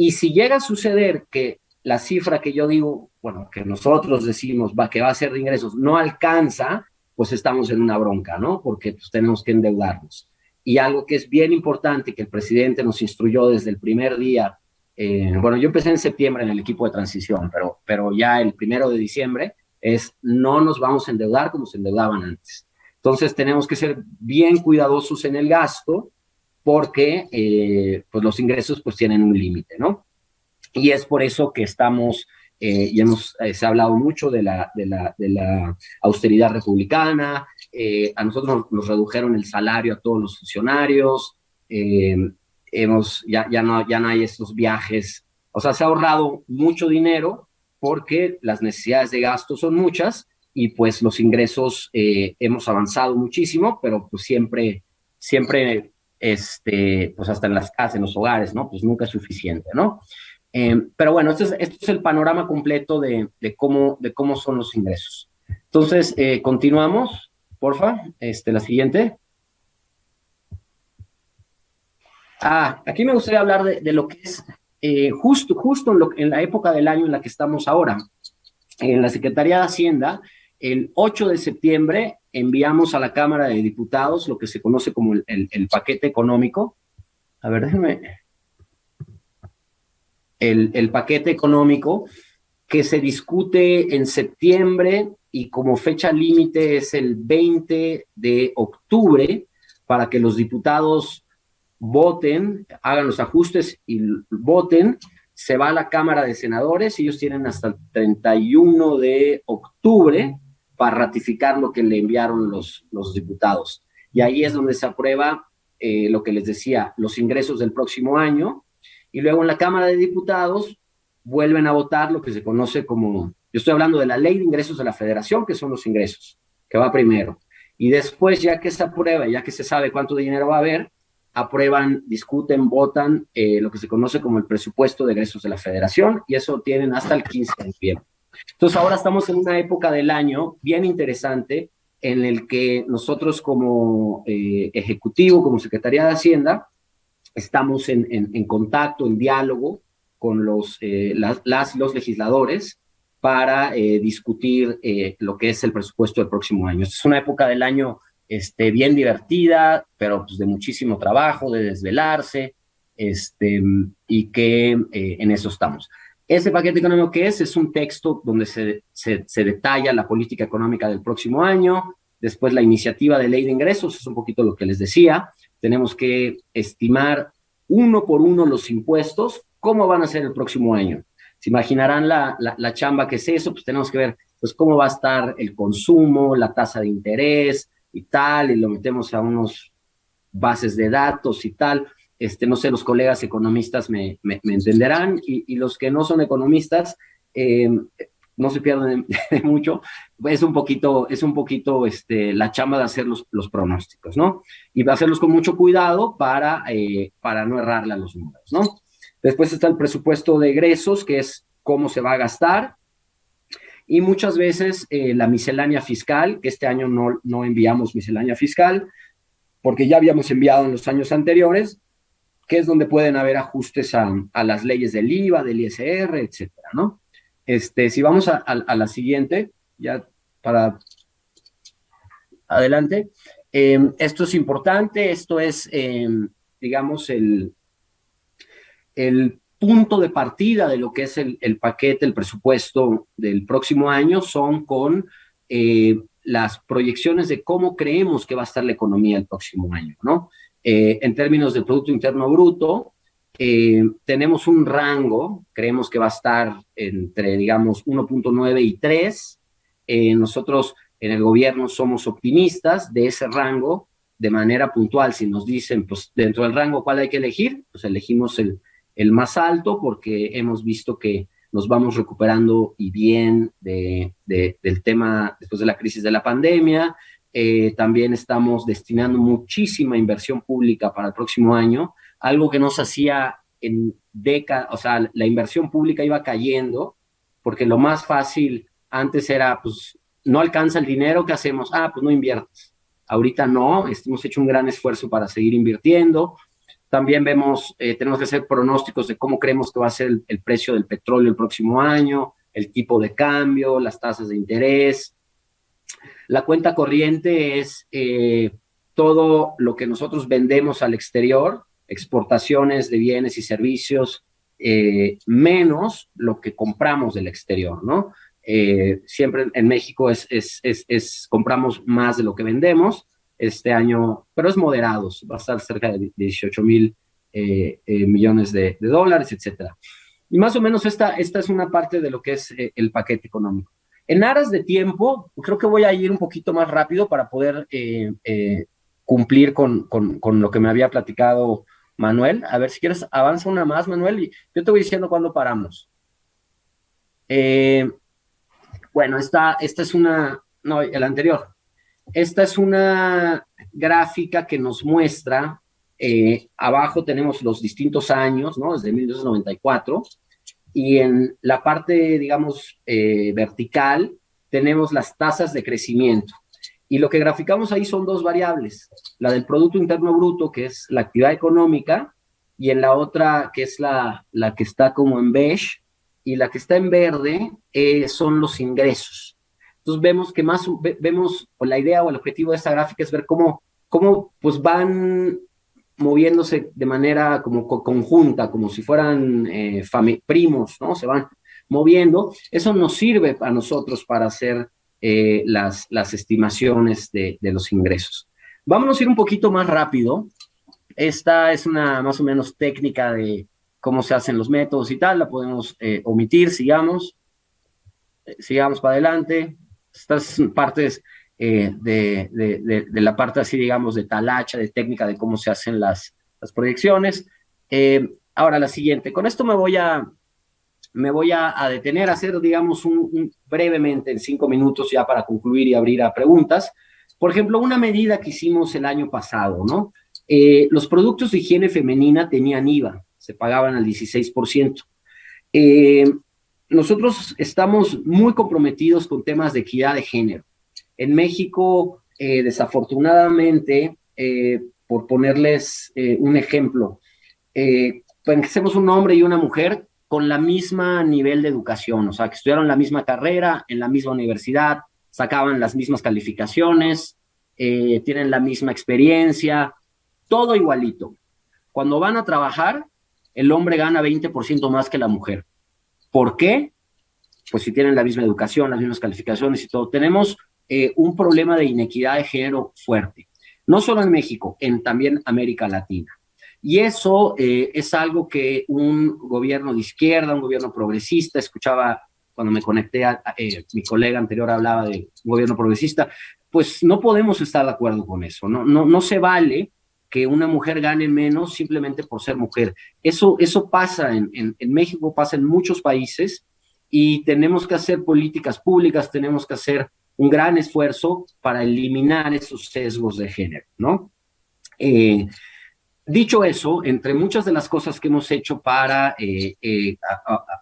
Y si llega a suceder que la cifra que yo digo, bueno, que nosotros decimos va, que va a ser de ingresos, no alcanza, pues estamos en una bronca, ¿no? Porque pues, tenemos que endeudarnos. Y algo que es bien importante, que el presidente nos instruyó desde el primer día, eh, bueno, yo empecé en septiembre en el equipo de transición, pero, pero ya el primero de diciembre es no nos vamos a endeudar como se endeudaban antes. Entonces tenemos que ser bien cuidadosos en el gasto porque eh, pues los ingresos pues tienen un límite, ¿no? Y es por eso que estamos, eh, ya hemos, eh, se ha hablado mucho de la, de la, austeridad republicana, a nosotros nos, redujeron el salario a todos los funcionarios, hemos, ya, ya, no, ya no hay estos viajes, o sea, se ha ahorrado mucho dinero porque las necesidades de gasto son muchas y pues los ingresos eh, hemos avanzado muchísimo, pero pues siempre, siempre, este, pues hasta en las casas, en los hogares, ¿no? Pues nunca es suficiente, ¿no? Eh, pero bueno, este es, el panorama completo de, cómo, de cómo son los ingresos. Entonces, eh, continuamos, porfa, este, la siguiente. Ah, aquí me gustaría hablar de, lo que es justo, justo lo, en la época del año en la que estamos ahora. En la Secretaría de Hacienda el 8 de septiembre enviamos a la Cámara de Diputados lo que se conoce como el, paquete económico. A ver, déjenme. El, el paquete económico que se discute en septiembre y como fecha límite es el 20 de octubre para que los diputados voten, hagan los ajustes y voten. Se va a la Cámara de Senadores, ellos tienen hasta el 31 de octubre para ratificar lo que le enviaron los, los diputados. Y ahí es donde se aprueba eh, lo que les decía, los ingresos del próximo año, y luego en la Cámara de Diputados vuelven a votar lo que se conoce como, yo estoy hablando de la ley de ingresos de la federación, que son los ingresos, que va primero. Y después, ya que se aprueba, ya que se sabe cuánto dinero va a haber, aprueban, discuten, votan eh, lo que se conoce como el presupuesto de ingresos de la federación, y eso tienen hasta el 15 de noviembre. Entonces ahora estamos en una época del año bien interesante en el que nosotros como eh, Ejecutivo, como Secretaría de Hacienda, estamos en, contacto, en diálogo con los, eh, las, los legisladores para eh, discutir lo que es el presupuesto del próximo año. Es una época del año este, bien divertida, pero pues de muchísimo trabajo, de desvelarse, este, y que en eso estamos. Ese paquete económico que es, es un texto donde se, se, detalla la política económica del próximo año, después la iniciativa de ley de ingresos, es un poquito lo que les decía, tenemos que estimar uno por uno los impuestos, cómo van a ser el próximo año. Se imaginarán la, la, la, chamba que es eso, pues tenemos que ver pues cómo va a estar el consumo, la tasa de interés y tal, y lo metemos a unos bases de datos y tal este, no sé, los colegas economistas me, entenderán, y, los que no son economistas, eh, no se pierden [LAUGHS] de, mucho, es un poquito, es un poquito este, la chamba de hacer los, los pronósticos, ¿no? Y hacerlos con mucho cuidado para, eh, para no errarle a los números, ¿no? Después está el presupuesto de egresos, que es cómo se va a gastar, y muchas veces eh, la miscelánea fiscal, que este año no, no enviamos miscelánea fiscal, porque ya habíamos enviado en los años anteriores, que es donde pueden haber ajustes a, las leyes del IVA, del ISR, etcétera, ¿no? Este, si vamos a, la siguiente, ya para adelante, em, esto es importante, esto es, em, digamos, el, el punto de partida de lo que es el, paquete, el presupuesto del próximo año, son con eh, las proyecciones de cómo creemos que va a estar la economía el próximo año, ¿no? Eh, en términos de Producto Interno Bruto, eh, tenemos un rango, creemos que va a estar entre, digamos, 1.9 y 3. Eh, nosotros en el gobierno somos optimistas de ese rango de manera puntual. Si nos dicen, pues, dentro del rango, ¿cuál hay que elegir? Pues elegimos el, el más alto porque hemos visto que nos vamos recuperando y bien de, del tema después de la crisis de la pandemia, eh, también estamos destinando muchísima inversión pública para el próximo año, algo que no se hacía en décadas, o sea, la inversión pública iba cayendo, porque lo más fácil Antes era, pues, no alcanza el dinero, ¿qué hacemos? Ah, pues no inviertes. Ahorita no, hemos hecho un gran esfuerzo para seguir invirtiendo. También vemos, eh, tenemos que hacer pronósticos de cómo creemos que va a ser el, precio del petróleo el próximo año, el tipo de cambio, las tasas de interés. La cuenta corriente es eh, todo lo que nosotros vendemos al exterior, exportaciones de bienes y servicios, eh, menos lo que compramos del exterior, ¿no? Eh, siempre en México es, compramos más de lo que vendemos este año, pero es moderado, va a estar cerca de 18 mil millones de, dólares, etcétera. Y más o menos esta, esta es una parte de lo que es el paquete económico. En aras de tiempo, creo que voy a ir un poquito más rápido para poder cumplir con, con, lo que me había platicado Manuel. A ver si quieres, avanza una más, Manuel, y yo te voy diciendo cuándo paramos. Eh, bueno, esta, esta es una, no, el anterior. Esta es una gráfica que nos muestra, eh, abajo tenemos los distintos años, ¿no? Desde 1994, y en la parte, digamos, eh, vertical, tenemos las tasas de crecimiento. Y lo que graficamos ahí son dos variables, la del Producto Interno Bruto, que es la actividad económica, y en la otra, que es la, la que está como en beige, y la que está en verde eh, son los ingresos. Entonces vemos que más, vemos, o la idea o el objetivo de esta gráfica es ver cómo, cómo pues van moviéndose de manera como conjunta, como si fueran eh, primos, ¿no? Se van moviendo. Eso nos sirve a nosotros para hacer eh, las, las estimaciones de, de, los ingresos. Vámonos a ir un poquito más rápido. Esta es una más o menos técnica de cómo se hacen los métodos y tal, la podemos eh, omitir, sigamos. Sigamos para adelante. Estas partes de, de, la parte así, digamos, de talacha, de técnica, de cómo se hacen las, las proyecciones. ahora la siguiente. Con esto me voy a, me voy a, detener a hacer, digamos, un, brevemente en cinco minutos ya para concluir y abrir a preguntas. Por ejemplo, una medida que hicimos el año pasado, ¿no? Eh, los productos de higiene femenina tenían IVA, se pagaban al 16%. Eh, nosotros estamos muy comprometidos con temas de equidad de género. En México, eh, desafortunadamente, por ponerles un ejemplo, pensemos un hombre y una mujer, con la misma nivel de educación, o sea, que estudiaron la misma carrera, en la misma universidad, sacaban las mismas calificaciones, eh, tienen la misma experiencia, todo igualito. Cuando van a trabajar, el hombre gana 20% más que la mujer. ¿Por qué? Pues si tienen la misma educación, las mismas calificaciones y todo. Tenemos eh, un problema de inequidad de género fuerte, no solo en México, en también América Latina. Y eso eh, es algo que un gobierno de izquierda, un gobierno progresista, escuchaba cuando me conecté, a, eh, mi colega anterior hablaba de gobierno progresista, pues no podemos estar de acuerdo con eso, no, no, no se vale que una mujer gane menos simplemente por ser mujer. Eso, eso pasa en, en, en México, pasa en muchos países y tenemos que hacer políticas públicas, tenemos que hacer un gran esfuerzo para eliminar esos sesgos de género, ¿no? Eh, Dicho eso, entre muchas de las cosas que hemos hecho para eh, eh,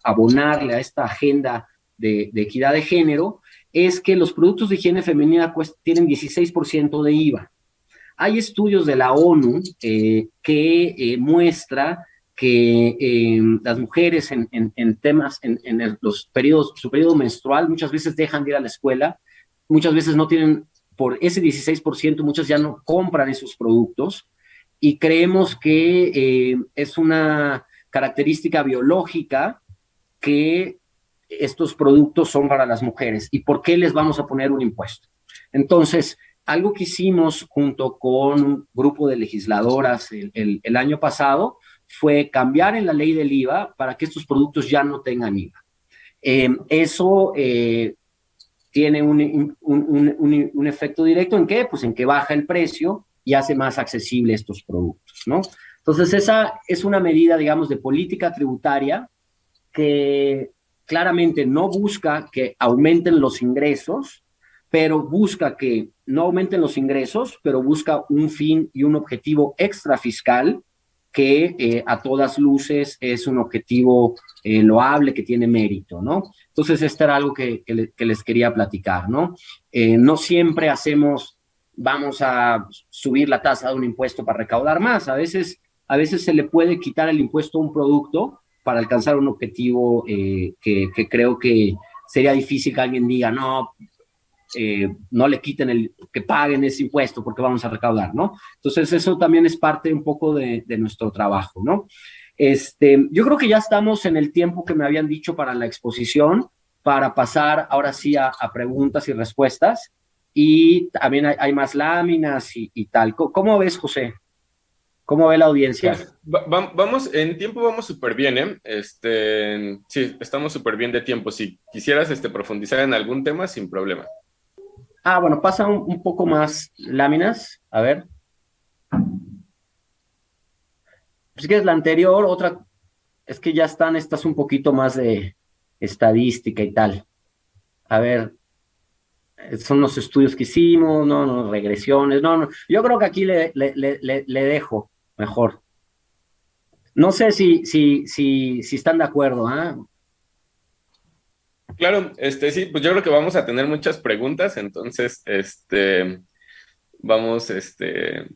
abonarle a esta agenda de, equidad de género, es que los productos de higiene femenina tienen 16% de IVA. Hay estudios de la ONU que muestra que las mujeres en, temas, en, los periodos, su periodo menstrual, muchas veces dejan de ir a la escuela, muchas veces no tienen, por ese 16%, muchas ya no compran esos productos, y creemos que eh, es una característica biológica que estos productos son para las mujeres y por qué les vamos a poner un impuesto. Entonces, algo que hicimos junto con un grupo de legisladoras el, año pasado fue cambiar en la ley del IVA para que estos productos ya no tengan IVA. Eh, eso eh, tiene un, un, efecto directo en qué? Pues en que baja el precio y hace más accesible estos productos, ¿no? Entonces, esa es una medida, digamos, de política tributaria que claramente no busca que aumenten los ingresos, pero busca que no aumenten los ingresos, pero busca un fin y un objetivo extra fiscal que eh, a todas luces es un objetivo eh, loable, que tiene mérito, ¿no? Entonces, esto era algo que, les quería platicar, ¿no? Eh, no siempre hacemos, vamos a subir la tasa de un impuesto para recaudar más, a veces, a veces se le puede quitar el impuesto a un producto para alcanzar un objetivo que, que creo que sería difícil que alguien diga, no, eh, no le quiten el, que paguen ese impuesto porque vamos a recaudar, ¿no? Entonces eso también es parte un poco de, nuestro trabajo, ¿no? Este, yo creo que ya estamos en el tiempo que me habían dicho para la exposición, para pasar ahora sí a, preguntas y respuestas, y también hay, más láminas y, tal. ¿Cómo, ves, José? ¿Cómo ve la audiencia? Pues, vamos, en tiempo vamos súper bien, ¿eh? Este, sí, estamos súper bien de tiempo. Si quisieras este, profundizar en algún tema, sin problema. Ah, bueno, pasa un, poco más láminas. A ver. Si quieres la anterior, otra. Es que ya están estas un poquito más de estadística y tal. A ver. Son los estudios que hicimos, no, no, regresiones, no, no. Yo creo que aquí le, le, dejo mejor. No sé si, si, si, si están de acuerdo, ¿ah? Claro, este sí, pues yo creo que vamos a tener muchas preguntas, entonces, este, vamos, este,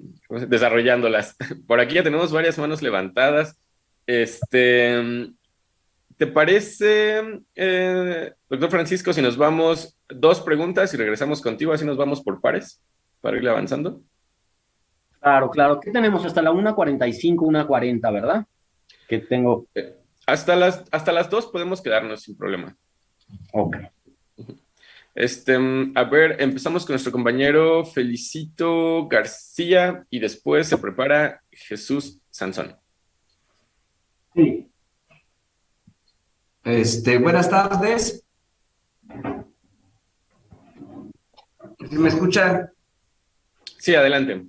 desarrollándolas. [LAUGHS] Por aquí ya tenemos varias manos levantadas. Este, ¿te parece, eh, doctor Francisco, si nos vamos dos preguntas y regresamos contigo, así nos vamos por pares para ir avanzando? Claro, claro. ¿Qué tenemos? Hasta la 1.45, 1.40, ¿verdad? Que tengo... Eh, hasta, las, hasta las dos podemos quedarnos sin problema. Ok. Este, a ver, empezamos con nuestro compañero Felicito García y después se prepara Jesús Sansón. Sí. Este, buenas tardes. ¿Me escuchan? Sí, adelante.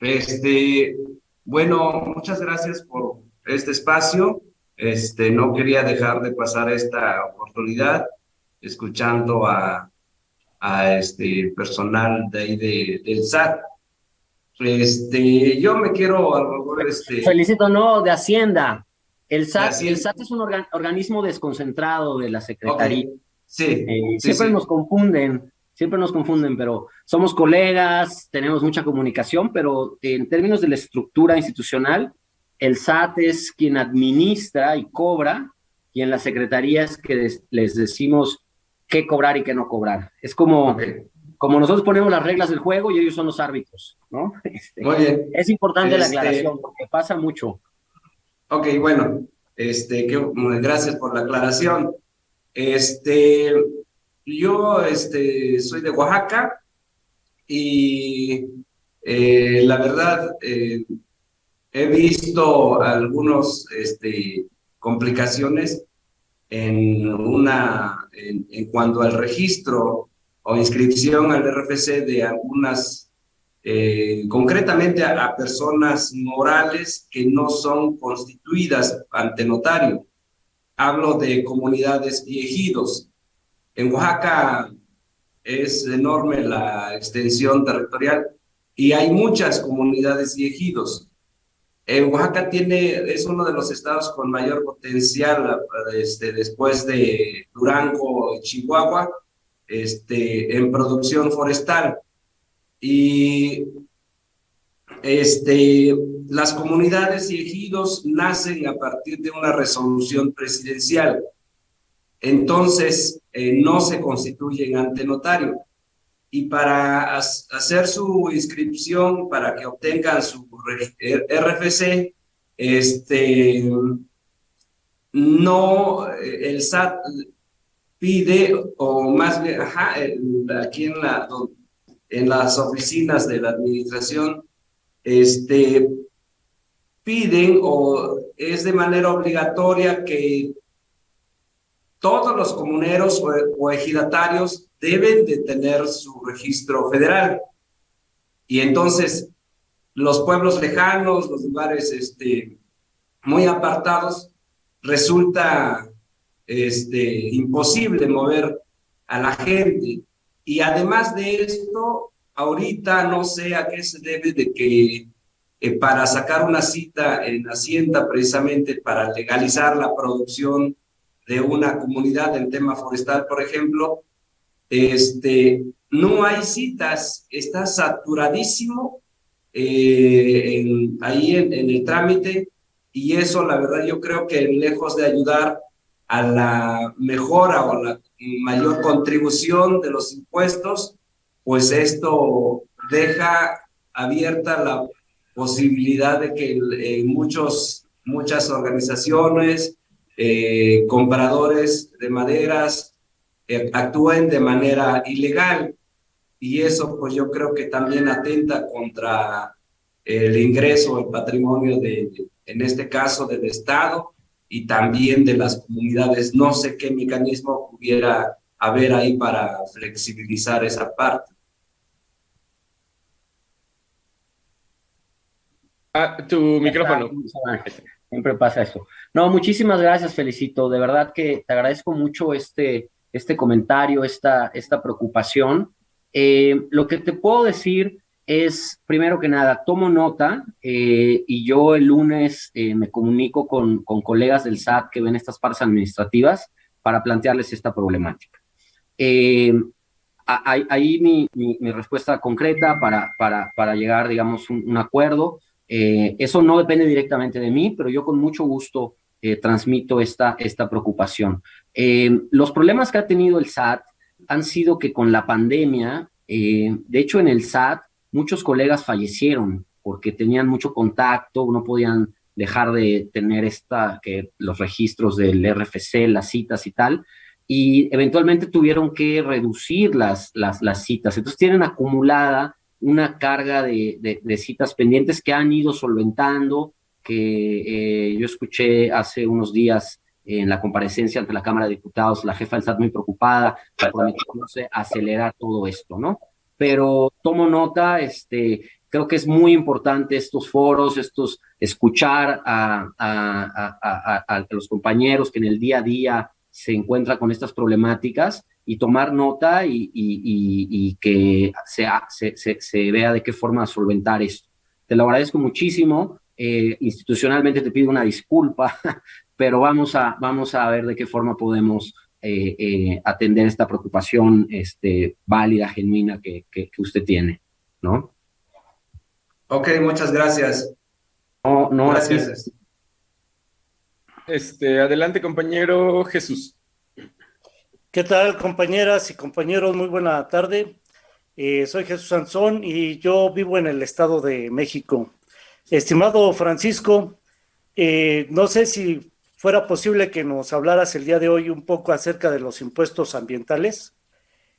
Este, bueno, muchas gracias por este espacio. Este, no quería dejar de pasar esta oportunidad escuchando a, a este personal de ahí de, del SAT. Este, yo me quiero... Este, Felicito, no, de Hacienda. El SAT, El SAT es un organismo desconcentrado de la Secretaría. Sí, eh, siempre nos confunden, siempre nos confunden, pero somos colegas, tenemos mucha comunicación, pero en términos de la estructura institucional, el SAT es quien administra y cobra, y en la secretaría es que les decimos qué cobrar y qué no cobrar. Es como, como nosotros ponemos las reglas del juego y ellos son los árbitros, ¿no? Este, Muy bien. Es importante la este aclaración porque pasa mucho. Ok, bueno, este, gracias por la aclaración. Este, yo este, soy de Oaxaca y eh, la verdad, eh, he visto algunas este, complicaciones en, una, en, cuanto al registro o inscripción al RFC de algunas, eh, concretamente a, personas morales que no son constituidas ante notario. Hablo de comunidades y ejidos. En Oaxaca es enorme la extensión territorial y hay muchas comunidades y ejidos. Oaxaca tiene, es uno de los estados con mayor potencial este, después de Durango y Chihuahua este, en producción forestal. Y este, las comunidades y ejidos nacen a partir de una resolución presidencial. Entonces, eh, no se constituyen ante notario y para hacer su inscripción, para que obtengan su RFC, este, no, el SAT pide, o más bien, ajá, aquí en, la, en las oficinas de la administración, este, piden o es de manera obligatoria que todos los comuneros o ejidatarios deben de tener su registro federal. Y entonces, los pueblos lejanos, los lugares este, muy apartados, resulta este, imposible mover a la gente. Y además de esto, ahorita no sé a qué se debe de que eh, para sacar una cita en Hacienda precisamente para legalizar la producción de una comunidad en tema forestal, por ejemplo, este, no hay citas, está saturadísimo eh, ahí en, el trámite y eso la verdad yo creo que lejos de ayudar a la mejora o la mayor contribución de los impuestos, pues esto deja abierta la posibilidad de que eh, muchos, muchas organizaciones, eh, compradores de maderas, eh, actúen de manera ilegal. Y eso pues yo creo que también atenta contra el ingreso, el patrimonio de, en este caso del Estado y también de las comunidades. No sé qué mecanismo pudiera haber ahí para flexibilizar esa parte. Ah, tu micrófono. Siempre pasa eso. No, muchísimas gracias, Felicito. De verdad que te agradezco mucho este, este comentario, esta, esta preocupación. Eh, lo que te puedo decir es, primero que nada, tomo nota eh, y yo el lunes eh, me comunico con, con, colegas del SAT que ven estas partes administrativas para plantearles esta problemática. ahí mi, mi, respuesta concreta para, para, para llegar, digamos, un, un acuerdo. Eso no depende directamente de mí, pero yo con mucho gusto eh, transmito esta, esta preocupación. Eh, los problemas que ha tenido el SAT han sido que con la pandemia, de hecho en el SAT muchos colegas fallecieron porque tenían mucho contacto, no podían dejar de tener esta, que los registros del RFC, las citas y tal, y eventualmente tuvieron que reducir las, las, las citas. Entonces tienen acumulada una carga de, de, citas pendientes que han ido solventando, que eh, yo escuché hace unos días en la comparecencia ante la Cámara de Diputados, la jefa del SAT muy preocupada, prometiéndose acelerar todo esto, ¿no? Pero tomo nota, este, creo que es muy importante estos foros, estos, escuchar a, a, a, a, los compañeros que en el día a día se encuentran con estas problemáticas y tomar nota y, y, que se, se, se, vea de qué forma solventar esto. Te lo agradezco muchísimo. Eh, institucionalmente te pido una disculpa, [LAUGHS] pero vamos a, vamos a ver de qué forma podemos eh, eh, atender esta preocupación este, válida, genuina que, que, usted tiene, ¿no? Ok, muchas gracias. No, no, gracias. Este, adelante, compañero Jesús. ¿Qué tal, compañeras y compañeros? Muy buena tarde. Eh, soy Jesús Sansón y yo vivo en el Estado de México. Estimado Francisco, eh, no sé si fuera posible que nos hablaras el día de hoy un poco acerca de los impuestos ambientales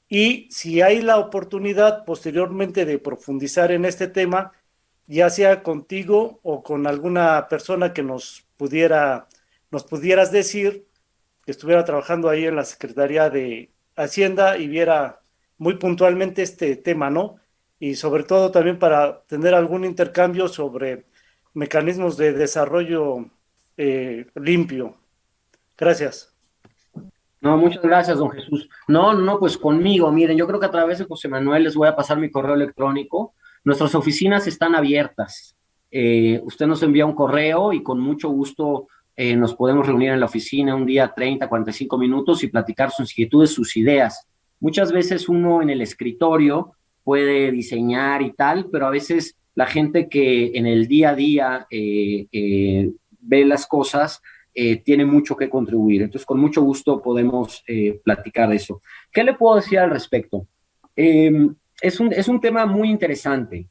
y si hay la oportunidad posteriormente de profundizar en este tema, ya sea contigo o con alguna persona que nos pudiera, nos pudieras decir que estuviera trabajando ahí en la Secretaría de Hacienda y viera muy puntualmente este tema, ¿no? Y sobre todo también para tener algún intercambio sobre mecanismos de desarrollo eh, limpio. Gracias. No, muchas gracias, don Jesús. No, no, pues conmigo, miren, yo creo que a través de José Manuel les voy a pasar mi correo electrónico. Nuestras oficinas están abiertas. Eh, usted nos envía un correo y con mucho gusto eh, nos podemos reunir en la oficina un día 30, 45 minutos y platicar sus inquietudes, sus ideas. Muchas veces uno en el escritorio puede diseñar y tal, pero a veces la gente que en el día a día eh, eh, ve las cosas tiene mucho que contribuir. Entonces, con mucho gusto podemos platicar de eso. ¿Qué le puedo decir al respecto? Em, es, un, es un tema muy interesante.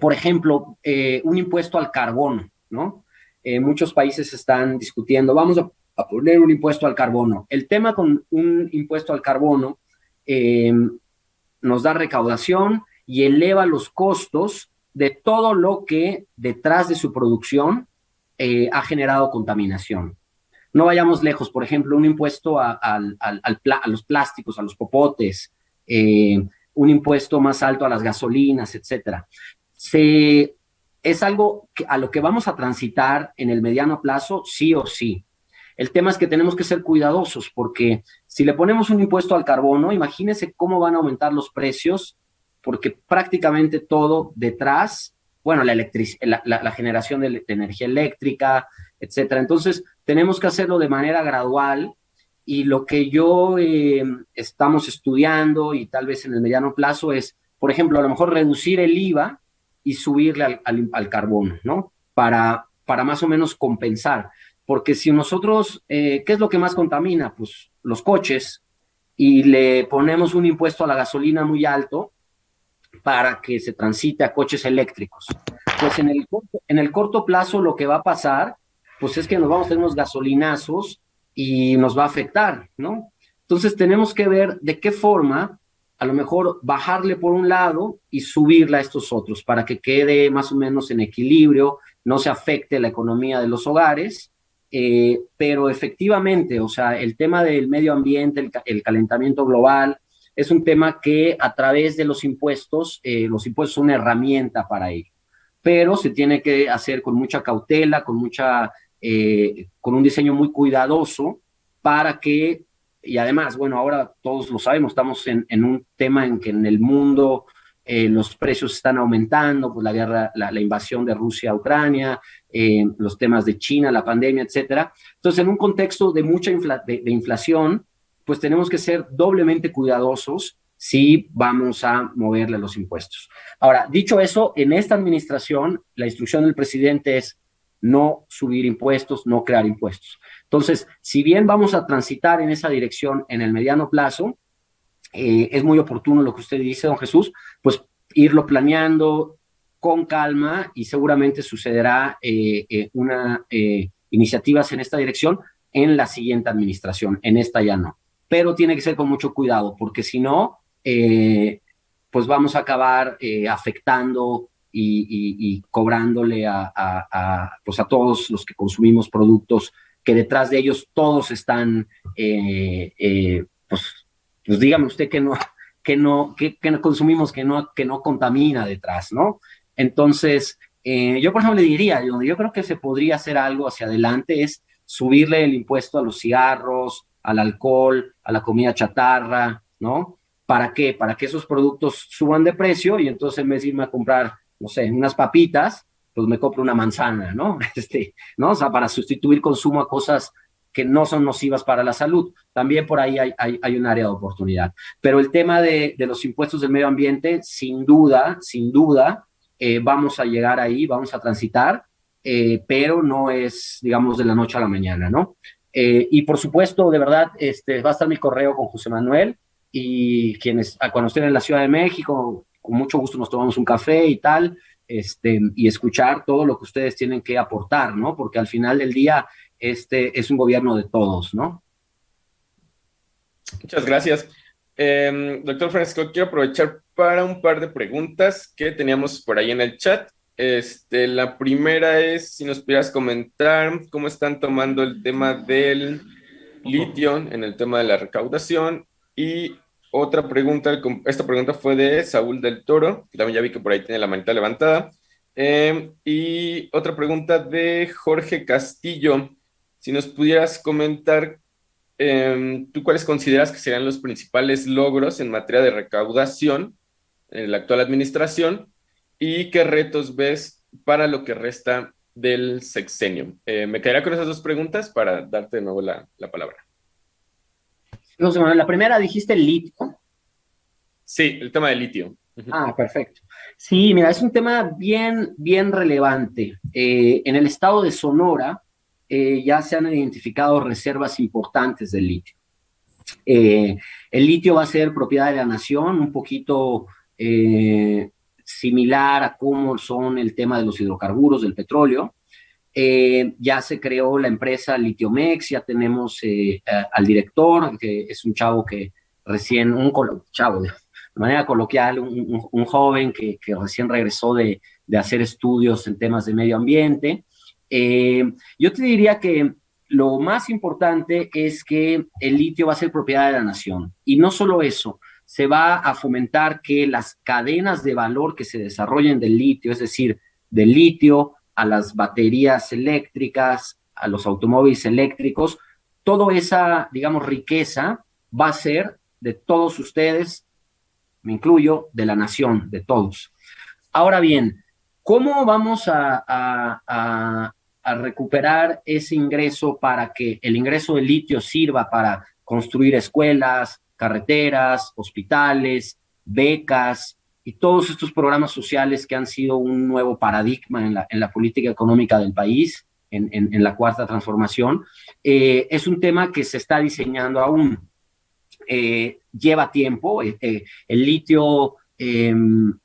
por ejemplo, un impuesto al carbono, ¿no? Eh, muchos países están discutiendo, vamos a, poner un impuesto al carbono. El tema con un impuesto al carbono eh, nos da recaudación y eleva los costos de todo lo que detrás de su producción eh, ha generado contaminación. No vayamos lejos, por ejemplo, un impuesto a, los plásticos, a los popotes, un impuesto más alto a las gasolinas, etcétera. Se es algo a lo que vamos a transitar en el mediano plazo, sí o sí. El tema es que tenemos que ser cuidadosos porque si le ponemos un impuesto al carbono, imagínense cómo van a aumentar los precios porque prácticamente todo detrás bueno, la, la, la, generación de, energía eléctrica, etcétera. Entonces, tenemos que hacerlo de manera gradual y lo que yo eh, estamos estudiando y tal vez en el mediano plazo es, por ejemplo, a lo mejor reducir el IVA y subirle al, al, carbono, ¿no? Para, para más o menos compensar. Porque si nosotros, eh, ¿qué es lo que más contamina? Pues los coches, y le ponemos un impuesto a la gasolina muy alto para que se transite a coches eléctricos. Pues en el, en el corto plazo lo que va a pasar, pues es que nos vamos a tener unos gasolinazos y nos va a afectar, ¿no? Entonces tenemos que ver de qué forma a lo mejor bajarle por un lado y subirla a estos otros para que quede más o menos en equilibrio, no se afecte la economía de los hogares, eh, pero efectivamente, o sea, el tema del medio ambiente, el, calentamiento global, es un tema que a través de los impuestos, eh, los impuestos son una herramienta para ello, pero se tiene que hacer con mucha cautela, con mucha eh, con un diseño muy cuidadoso para que, y además, bueno, ahora todos lo sabemos, estamos en, un tema en que en el mundo eh, los precios están aumentando, pues la guerra, la, invasión de Rusia a Ucrania, eh, los temas de China, la pandemia, etcétera. Entonces, en un contexto de mucha de, inflación, pues tenemos que ser doblemente cuidadosos si vamos a moverle los impuestos. Ahora, dicho eso, en esta administración, la instrucción del presidente es no subir impuestos, no crear impuestos. Entonces, si bien vamos a transitar en esa dirección en el mediano plazo, eh, es muy oportuno lo que usted dice, don Jesús, pues irlo planeando con calma y seguramente sucederá eh, eh, una iniciativas en esta dirección en la siguiente administración, en esta ya no. Pero tiene que ser con mucho cuidado, porque si no, pues vamos a acabar afectando y, cobrándole a, pues a todos los que consumimos productos que detrás de ellos todos están, eh, eh, pues, pues dígame usted que no, que no, que, no consumimos, que no, que no contamina detrás, ¿no? Entonces, eh, yo por ejemplo le diría, yo creo que se podría hacer algo hacia adelante es subirle el impuesto a los cigarros, al alcohol, a la comida chatarra, ¿no? ¿Para qué? Para que esos productos suban de precio y entonces en vez de irme a comprar no sé, unas papitas, pues me compro una manzana, ¿no? [LAUGHS] Este, ¿no? O sea, para sustituir consumo a cosas que no son nocivas para la salud. También por ahí hay, hay, un área de oportunidad. Pero el tema de, de, los impuestos del medio ambiente, sin duda, sin duda, eh, vamos a llegar ahí, vamos a transitar, eh, pero no es, digamos, de la noche a la mañana, ¿no? Eh, y por supuesto, de verdad, este, va a estar mi correo con José Manuel y quienes, cuando estén en la Ciudad de México, con mucho gusto nos tomamos un café y tal, este, y escuchar todo lo que ustedes tienen que aportar, ¿no? Porque al final del día, este es un gobierno de todos, ¿no? Muchas gracias. Em, doctor Francisco, quiero aprovechar para un par de preguntas que teníamos por ahí en el chat. Este, la primera es si nos pudieras comentar cómo están tomando el tema del litio en el tema de la recaudación y otra pregunta, esta pregunta fue de Saúl del Toro, que también ya vi que por ahí tiene la manita levantada. Em, y otra pregunta de Jorge Castillo, si nos pudieras comentar, em, ¿tú cuáles consideras que serían los principales logros en materia de recaudación en la actual administración y qué retos ves para lo que resta del sexenio? Eh, me quedaría con esas dos preguntas para darte de nuevo la palabra. No sé, la primera dijiste el litio. Sí, el tema del litio. Ah, perfecto. Sí, mira, es un tema bien, bien relevante. Eh, en el estado de Sonora eh, ya se han identificado reservas importantes del litio. Eh, el litio va a ser propiedad de la nación, un poquito similar a cómo son el tema de los hidrocarburos, del petróleo. Eh, ya se creó la empresa Litiomex, ya tenemos eh, al director, que es un chavo que recién, un chavo, de manera coloquial, un, joven que, recién regresó de, hacer estudios en temas de medio ambiente. Eh, yo te diría que lo más importante es que el litio va a ser propiedad de la nación. Y no solo eso, se va a fomentar que las cadenas de valor que se desarrollen del litio, es decir, del litio, a las baterías eléctricas, a los automóviles eléctricos, toda esa, digamos, riqueza va a ser de todos ustedes, me incluyo, de la nación, de todos. Ahora bien, ¿Cómo vamos a, a, a, recuperar ese ingreso para que el ingreso de litio sirva para construir escuelas, carreteras, hospitales, becas y todos estos programas sociales que han sido un nuevo paradigma en la, política económica del país, en, en, la cuarta transformación, eh, es un tema que se está diseñando aún. Eh, lleva tiempo, eh, el litio, em,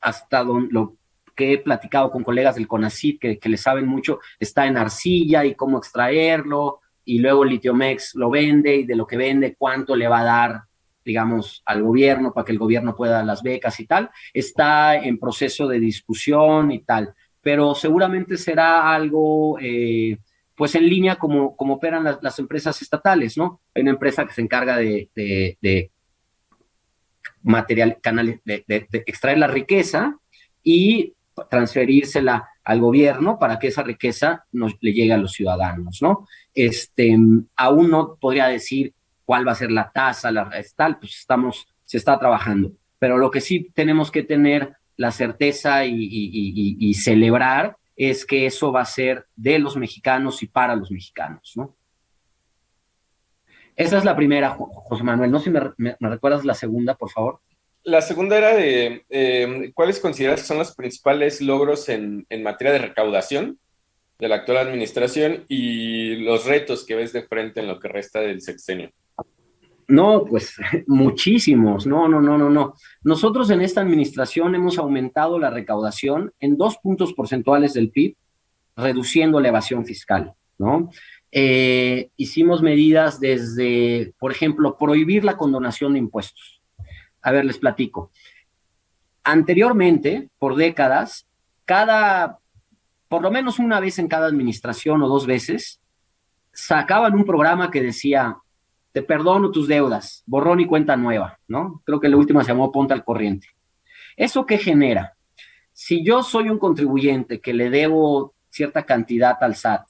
hasta donde lo que he platicado con colegas del CONACYT que, que le saben mucho, está en arcilla y cómo extraerlo, y luego Litiomex lo vende y de lo que vende, cuánto le va a dar digamos, al gobierno para que el gobierno pueda dar las becas y tal, está en proceso de discusión y tal, pero seguramente será algo, eh, pues en línea como, como operan las, empresas estatales, ¿no? Hay una empresa que se encarga de, material, canales, de, extraer la riqueza y transferírsela al gobierno para que esa riqueza nos, le llegue a los ciudadanos, ¿no? Este, aún no podría decir cuál va a ser la tasa, la tal, pues estamos, se está trabajando. Pero lo que sí tenemos que tener la certeza y, celebrar es que eso va a ser de los mexicanos y para los mexicanos, ¿no? Esa es la primera, José Manuel. No sé si me, recuerdas la segunda, por favor. La segunda era de em, cuáles consideras que son los principales logros en, en materia de recaudación de la actual administración y los retos que ves de frente en lo que resta del sexenio. No, pues [LAUGHS] muchísimos, no, no, no, no, no. Nosotros en esta administración hemos aumentado la recaudación en dos puntos porcentuales del PIB, reduciendo la evasión fiscal, ¿no? Eh, hicimos medidas desde, por ejemplo, prohibir la condonación de impuestos. A ver, les platico. Anteriormente, por décadas, cada, por lo menos una vez en cada administración o dos veces, sacaban un programa que decía, te perdono tus deudas, borrón y cuenta nueva, ¿no? Creo que la última se llamó Ponte al Corriente. ¿Eso qué genera? Si yo soy un contribuyente que le debo cierta cantidad al SAT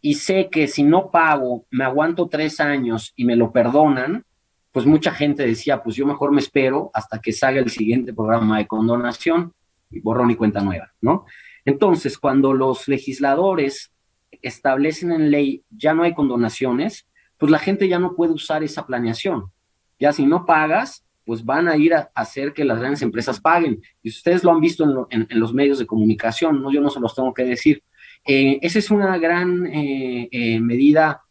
y sé que si no pago me aguanto tres años y me lo perdonan, pues mucha gente decía, pues yo mejor me espero hasta que salga el siguiente programa de condonación y borrón y cuenta nueva, ¿no? Entonces, cuando los legisladores establecen en ley ya no hay condonaciones, pues la gente ya no puede usar esa planeación. Ya si no pagas, pues van a ir a hacer que las grandes empresas paguen. Y ustedes lo han visto en, los medios de comunicación, ¿no? yo no se los tengo que decir. Eh, esa es una gran eh, eh, medida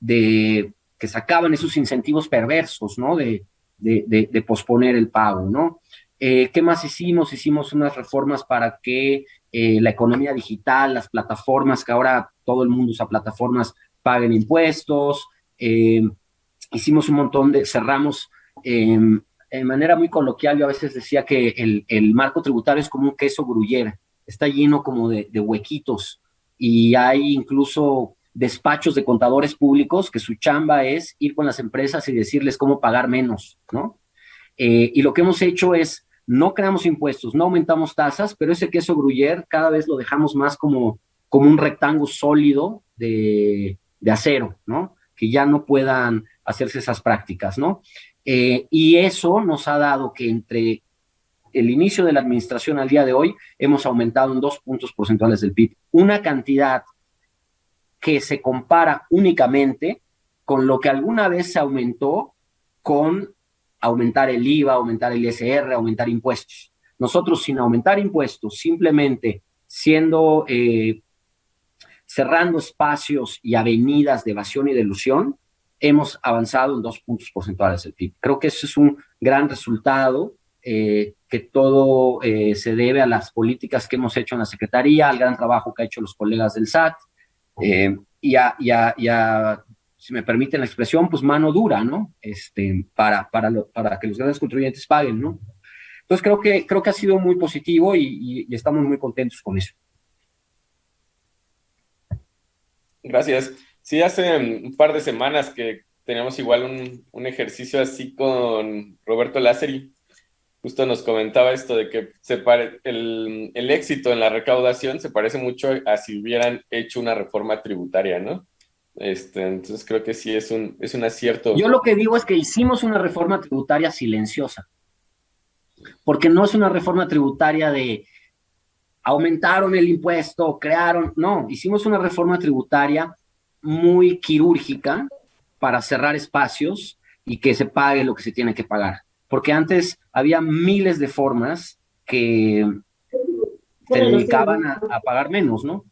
de que sacaban esos incentivos perversos, ¿no? De, de, posponer el pago, ¿no? ¿Qué más hicimos? Hicimos unas reformas para que la economía digital, las plataformas, que ahora todo el mundo usa plataformas, paguen impuestos, eh, hicimos un montón de, cerramos, eh, de manera muy coloquial, yo a veces decía que el, el marco tributario es como un queso gruyere, está lleno como de, de, huequitos y hay incluso despachos de contadores públicos que su chamba es ir con las empresas y decirles cómo pagar menos, ¿no? Eh, y lo que hemos hecho es, no creamos impuestos, no aumentamos tasas, pero ese queso gruyere cada vez lo dejamos más como, como un rectángulo sólido de, de acero, ¿no? Que ya no puedan hacerse esas prácticas, ¿no? Eh, y eso nos ha dado que entre el inicio de la administración al día de hoy hemos aumentado en dos puntos porcentuales del PIB, una cantidad que se compara únicamente con lo que alguna vez se aumentó con aumentar el IVA, aumentar el ISR, aumentar impuestos. Nosotros sin aumentar impuestos, simplemente siendo eh, cerrando espacios y avenidas de evasión y de ilusión, hemos avanzado en dos puntos porcentuales del PIB. Creo que eso es un gran resultado eh, que todo eh, se debe a las políticas que hemos hecho en la Secretaría, al gran trabajo que han hecho los colegas del SAT, eh, y, a, si me permiten la expresión, pues mano dura, ¿no? Este, para, para, para que los grandes contribuyentes paguen, ¿no? Entonces creo que, creo que ha sido muy positivo y estamos muy contentos con eso. Gracias. Sí, hace un par de semanas que teníamos igual un, ejercicio así con Roberto Lázari. Justo nos comentaba esto de que se el, el, éxito en la recaudación se parece mucho a si hubieran hecho una reforma tributaria, ¿no? Este, entonces creo que sí es un, es un acierto. Yo lo que digo es que hicimos una reforma tributaria silenciosa, porque no es una reforma tributaria de aumentaron el impuesto, crearon, no, hicimos una reforma tributaria muy quirúrgica para cerrar espacios y que se pague lo que se tiene que pagar. Porque antes había miles de formas que se dedicaban a, a pagar menos, ¿no?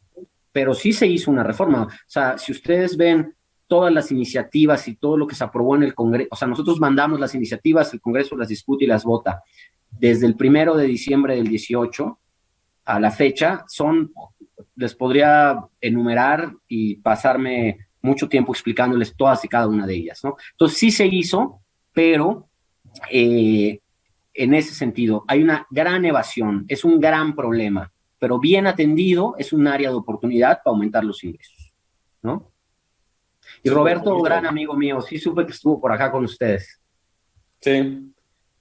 Pero sí se hizo una reforma. O sea, si ustedes ven todas las iniciativas y todo lo que se aprobó en el Congreso, o sea, nosotros mandamos las iniciativas, el Congreso las discute y las vota. Desde el primero de diciembre del 18 a la fecha, son, les podría enumerar y pasarme mucho tiempo explicándoles todas y cada una de ellas, ¿no? Entonces sí se hizo, pero eh, en ese sentido hay una gran evasión, es un gran problema, pero bien atendido es un área de oportunidad para aumentar los ingresos, ¿no? Y Roberto, gran amigo mío, sí supe que estuvo por acá con ustedes. Sí,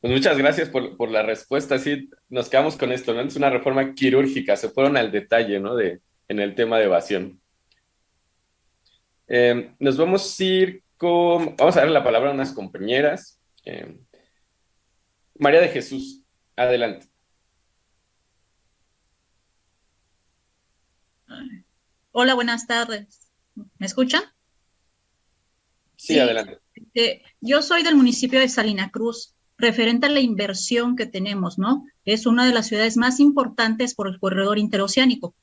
pues muchas gracias por, por, la respuesta. Sí, nos quedamos con esto, ¿no? Es una reforma quirúrgica, se fueron al detalle, ¿no? De, en el tema de evasión. Eh, nos vamos a ir con, vamos a darle la palabra a unas compañeras. Eh, María de Jesús, adelante. Hola, buenas tardes. ¿Me escuchan? Sí, sí adelante. Eh, yo soy del municipio de Salina Cruz referente a la inversión que tenemos, ¿no? Es una de las ciudades más importantes por el corredor interoceánico.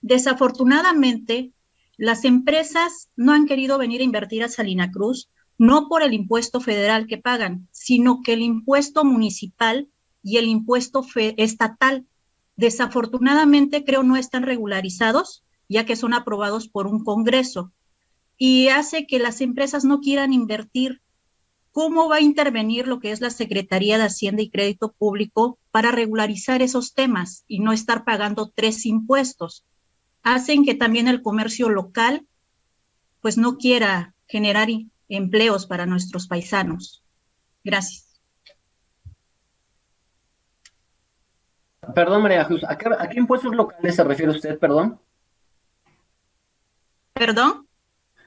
Desafortunadamente, las empresas no han querido venir a invertir a Salina Cruz, no por el impuesto federal que pagan, sino que el impuesto municipal y el impuesto estatal, desafortunadamente, creo no están regularizados, ya que son aprobados por un Congreso, y hace que las empresas no quieran invertir ¿Cómo va a intervenir lo que es la Secretaría de Hacienda y Crédito Público para regularizar esos temas y no estar pagando tres impuestos? Hacen que también el comercio local pues no quiera generar empleos para nuestros paisanos. Gracias. Perdón, María Jesús, ¿a qué, impuestos locales se refiere usted, perdón? ¿Perdón?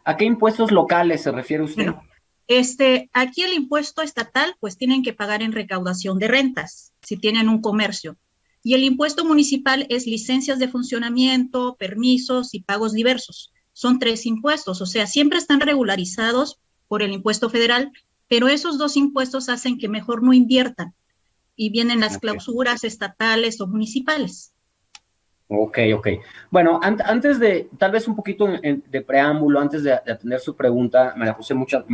¿A qué impuestos locales se refiere usted? Este, aquí el impuesto estatal, pues tienen que pagar en recaudación de rentas, si tienen un comercio. Y el impuesto municipal es licencias de funcionamiento, permisos y pagos diversos. Son tres impuestos, o sea, siempre están regularizados por el impuesto federal, pero esos dos impuestos hacen que mejor no inviertan y vienen las clausuras estatales o municipales. Ok, ok. Bueno, antes de, tal vez un poquito de preámbulo, antes de, atender su pregunta, María José, muchas,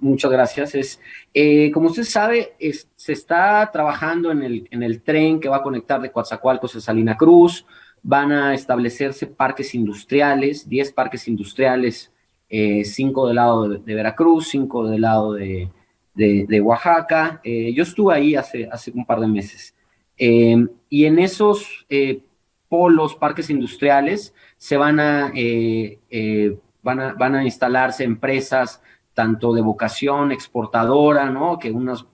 muchas gracias. Es, eh, como usted sabe, se está trabajando en el, en el tren que va a conectar de Coatzacoalcos a Salina Cruz, van a establecerse parques industriales, 10 parques industriales, eh, 5 del lado de, Veracruz, 5 del lado de, de Oaxaca. Eh, yo estuve ahí hace, hace un par de meses. Eh, y en esos polos, parques industriales, se van a, eh, eh, van a, van a instalarse empresas tanto de vocación exportadora, ¿no? Que unos,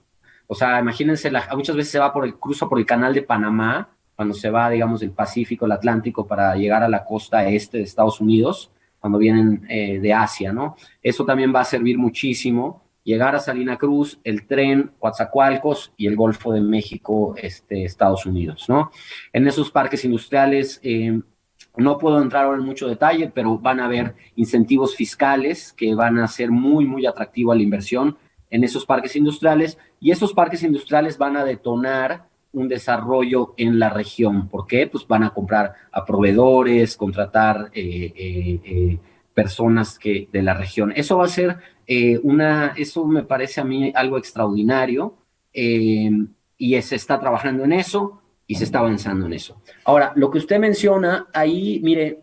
o sea, imagínense, la, muchas veces se va por el cruzo por el canal de Panamá, cuando se va, digamos, del Pacífico, el Atlántico, para llegar a la costa este de Estados Unidos, cuando vienen eh, de Asia, ¿no? Eso también va a servir muchísimo llegar a Salina Cruz, el tren Coatzacoalcos y el Golfo de México, este, Estados Unidos, ¿no? En esos parques industriales, eh, no puedo entrar ahora en mucho detalle, pero van a haber incentivos fiscales que van a ser muy, muy atractivos a la inversión en esos parques industriales y esos parques industriales van a detonar un desarrollo en la región. ¿Por qué? Pues van a comprar a proveedores, contratar eh, eh, personas que, de la región. Eso va a ser eh, una, eso me parece a mí algo extraordinario eh, y se está trabajando en eso y se está avanzando en eso. Ahora, lo que usted menciona ahí, mire,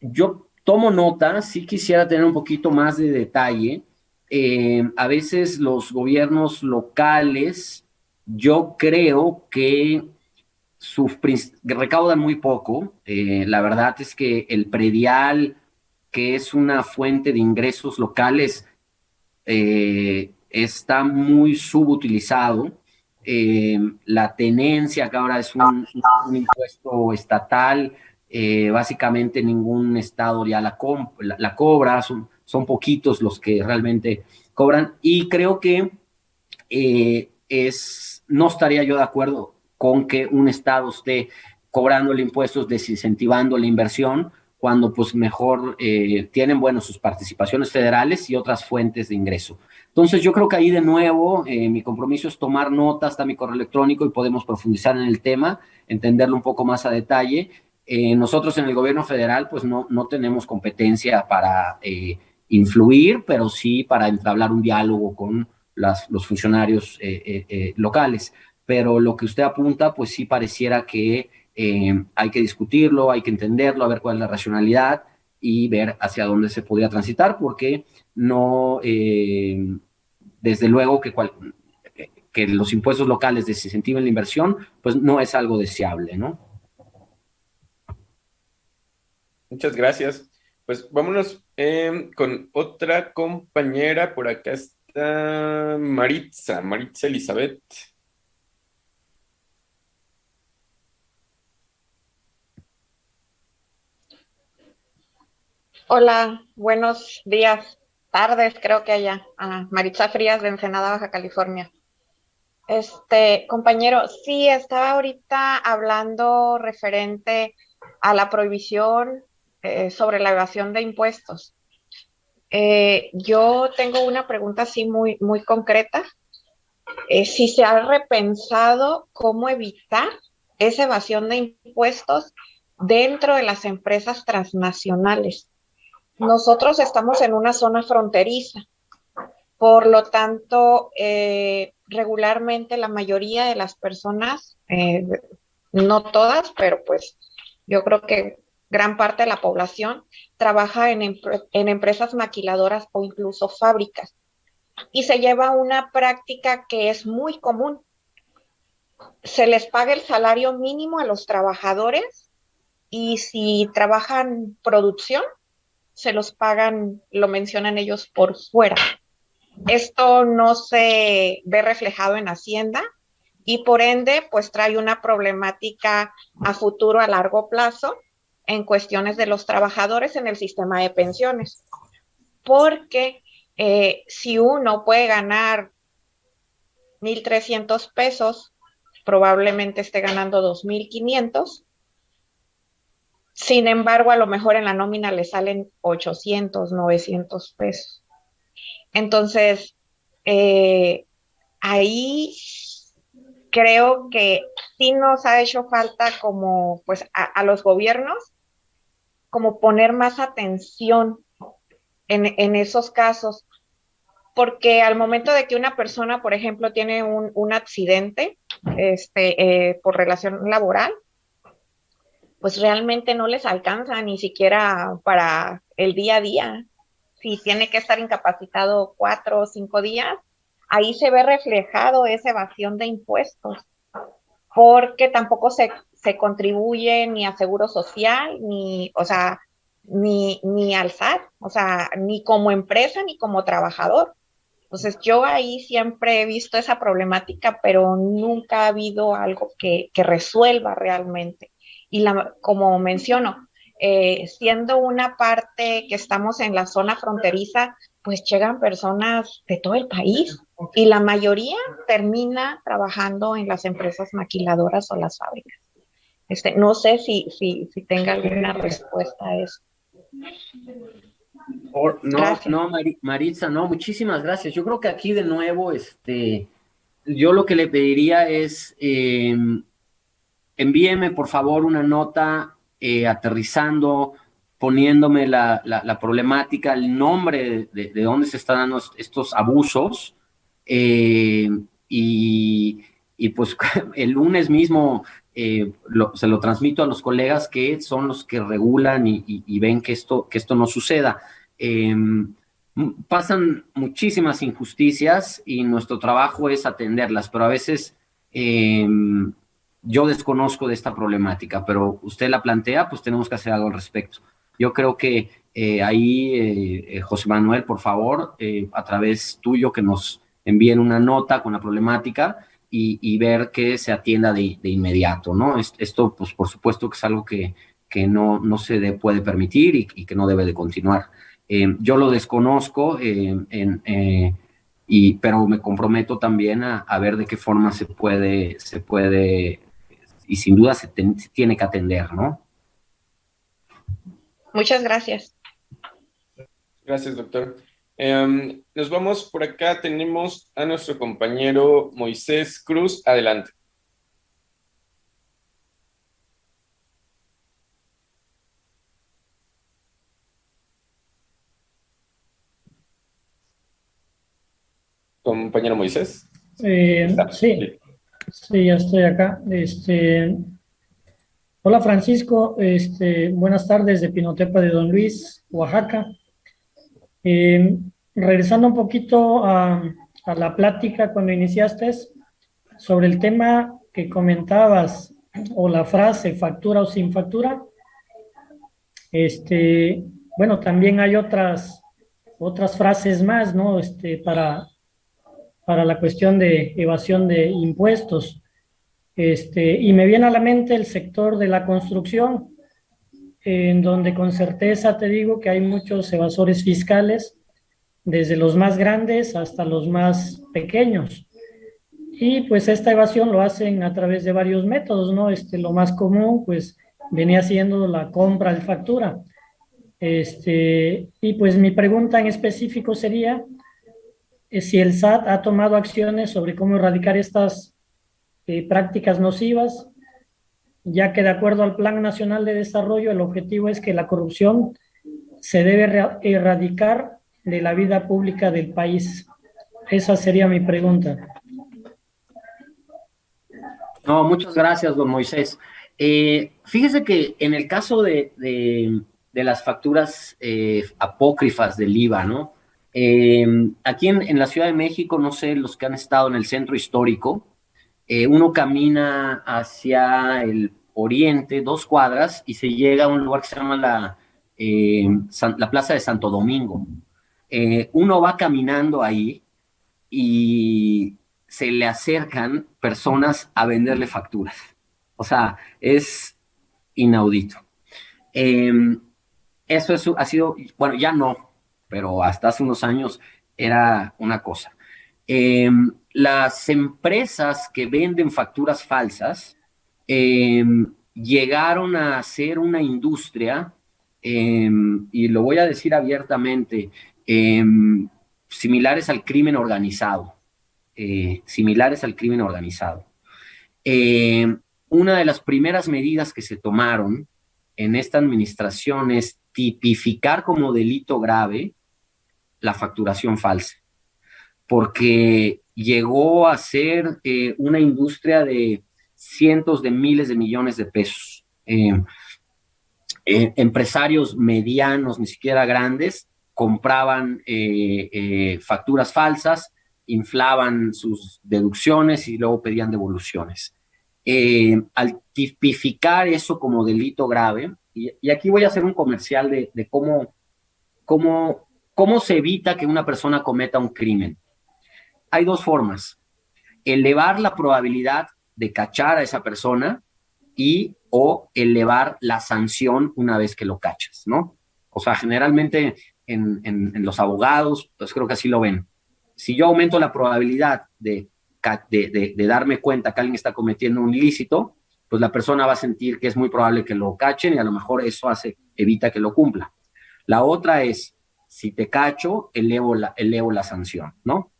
yo tomo nota, sí quisiera tener un poquito más de detalle. Eh, a veces los gobiernos locales, yo creo que recaudan muy poco. la verdad es que el predial, que es una fuente de ingresos locales, eh, está muy subutilizado. Eh, la tenencia, que ahora es un, impuesto estatal, eh, básicamente ningún estado ya la, la, cobra, son, son, poquitos los que realmente cobran y creo que es, no estaría yo de acuerdo con que un estado esté cobrando impuestos, desincentivando la inversión, cuando pues mejor eh, tienen, bueno, sus participaciones federales y otras fuentes de ingreso. Entonces yo creo que ahí de nuevo eh, mi compromiso es tomar notas, está mi correo electrónico y podemos profundizar en el tema, entenderlo un poco más a detalle. Eh, nosotros en el gobierno federal pues no, no tenemos competencia para influir, pero sí para entablar un diálogo con los funcionarios locales. Pero lo que usted apunta pues sí pareciera que eh, hay que discutirlo, hay que entenderlo, a ver cuál es la racionalidad y ver hacia dónde se podría transitar, porque no, eh, desde luego que, que los impuestos locales desincentiven la inversión, pues no es algo deseable, ¿no? Muchas gracias. Pues vámonos eh, con otra compañera. Por acá está Maritza, Maritza Elizabeth. Hola, buenos días, tardes, creo que allá. Ah, Maritza Frías de Ensenada, Baja California. Este, compañero, sí, estaba ahorita hablando referente a la prohibición eh, sobre la evasión de impuestos. Eh, yo tengo una pregunta así muy, muy concreta. Eh, si se ha repensado cómo evitar esa evasión de impuestos dentro de las empresas transnacionales nosotros estamos en una zona fronteriza, por lo tanto, eh, regularmente la mayoría de las personas, eh, no todas, pero pues yo creo que gran parte de la población trabaja en, en empresas maquiladoras o incluso fábricas. Y se lleva una práctica que es muy común. Se les paga el salario mínimo a los trabajadores y si trabajan producción, se los pagan, lo mencionan ellos por fuera. Esto no se ve reflejado en Hacienda y por ende, pues trae una problemática a futuro, a largo plazo, en cuestiones de los trabajadores en el sistema de pensiones. Porque eh, si uno puede ganar 1.300 pesos, probablemente esté ganando 2.500 sin embargo, a lo mejor en la nómina le salen 800, 900 pesos. Entonces, eh, ahí creo que sí nos ha hecho falta como, pues, a, los gobiernos, como poner más atención en, esos casos, porque al momento de que una persona, por ejemplo, tiene un, accidente este, eh, por relación laboral, pues realmente no les alcanza ni siquiera para el día a día. Si tiene que estar incapacitado cuatro o cinco días, ahí se ve reflejado esa evasión de impuestos, porque tampoco se, se contribuye ni a seguro social, ni, o sea, ni, ni al SAT, o sea, ni como empresa ni como trabajador. Entonces yo ahí siempre he visto esa problemática, pero nunca ha habido algo que, que resuelva realmente. Y la, como menciono, eh, siendo una parte que estamos en la zona fronteriza, pues llegan personas de todo el país y la mayoría termina trabajando en las empresas maquiladoras o las fábricas. Este, no sé si, si, si tenga alguna respuesta a eso. no, no, Maritza, no, muchísimas gracias. Yo creo que aquí de nuevo, este, yo lo que le pediría es, eh, envíeme por favor una nota eh, aterrizando, poniéndome la, problemática, el nombre de, dónde se están dando estos abusos. Eh, y, pues [LAUGHS] el lunes mismo eh, se lo transmito a los colegas que son los que regulan y, ven que esto, que esto no suceda. Em, pasan muchísimas injusticias y nuestro trabajo es atenderlas, pero a veces em, yo desconozco de esta problemática, pero usted la plantea, pues tenemos que hacer algo al respecto. Yo creo que eh, ahí, eh, eh, José Manuel, por favor, a través tuyo, que nos envíen una nota con la problemática y, ver que se atienda de, inmediato, ¿no? Esto, pues, por supuesto que es algo que, que no, no se puede permitir y, que no debe de continuar. yo lo desconozco, pero me comprometo también a, a, ver de qué forma se puede, se puede y sin duda se, tiene que atender, ¿no? Muchas gracias. Gracias, doctor. Em, nos vamos por acá, tenemos a nuestro compañero Moisés Cruz. Adelante. Compañero Moisés. Eh, sí, sí, ya estoy acá. Este, hola Francisco, este, buenas tardes de Pinotepa de Don Luis, Oaxaca. Eh, regresando un poquito a, la plática cuando iniciaste sobre el tema que comentabas o la frase factura o sin factura, este, bueno, también hay otras, otras frases más, ¿no? Este, para, para la cuestión de evasión de impuestos. Este, y me viene a la mente el sector de la construcción, en donde con certeza te digo que hay muchos evasores fiscales, desde los más grandes hasta los más pequeños. Y pues esta evasión lo hacen a través de varios métodos, ¿no? Este, lo más común, pues, venía siendo la compra de factura. Este, y pues mi pregunta en específico sería si el SAT ha tomado acciones sobre cómo erradicar estas eh, prácticas nocivas, ya que de acuerdo al Plan Nacional de Desarrollo, el objetivo es que la corrupción se debe erradicar de la vida pública del país. Esa sería mi pregunta. No, muchas gracias, don Moisés. Eh, fíjese que en el caso de, las facturas eh, apócrifas del IVA, ¿no? Eh, aquí en, la Ciudad de México, no sé, los que han estado en el centro histórico, uno camina hacia el oriente, dos cuadras, y se llega a un lugar que se llama la, la Plaza de Santo Domingo. uno va caminando ahí y se le acercan personas a venderle facturas. O sea, es inaudito. Eso ha sido, bueno, ya no, pero hasta hace unos años era una cosa. Em, las empresas que venden facturas falsas em, llegaron a ser una industria, y lo voy a decir abiertamente, similares al crimen organizado. Eh, similares al crimen organizado. Una de las primeras medidas que se tomaron en esta administración es tipificar como delito grave la facturación falsa, porque llegó a ser eh, una industria de cientos de miles de millones de pesos. empresarios medianos, ni siquiera grandes, compraban facturas falsas inflaban sus deducciones y luego pedían devoluciones. Eh, al tipificar eso como delito grave, y, aquí voy a hacer un comercial de, cómo, cómo, cómo se evita que una persona cometa un crimen. Hay dos formas. Elevar la probabilidad de cachar a esa persona y o elevar la sanción una vez que lo cachas, ¿no? O sea, generalmente en, los abogados, pues creo que así lo ven si yo aumento la probabilidad de, de, darme cuenta que alguien está cometiendo un ilícito, pues la persona va a sentir que es muy probable que lo cachen y a lo mejor eso hace, evita que lo cumpla. La otra es, si te cacho, elevo la, elevo la sanción, ¿no?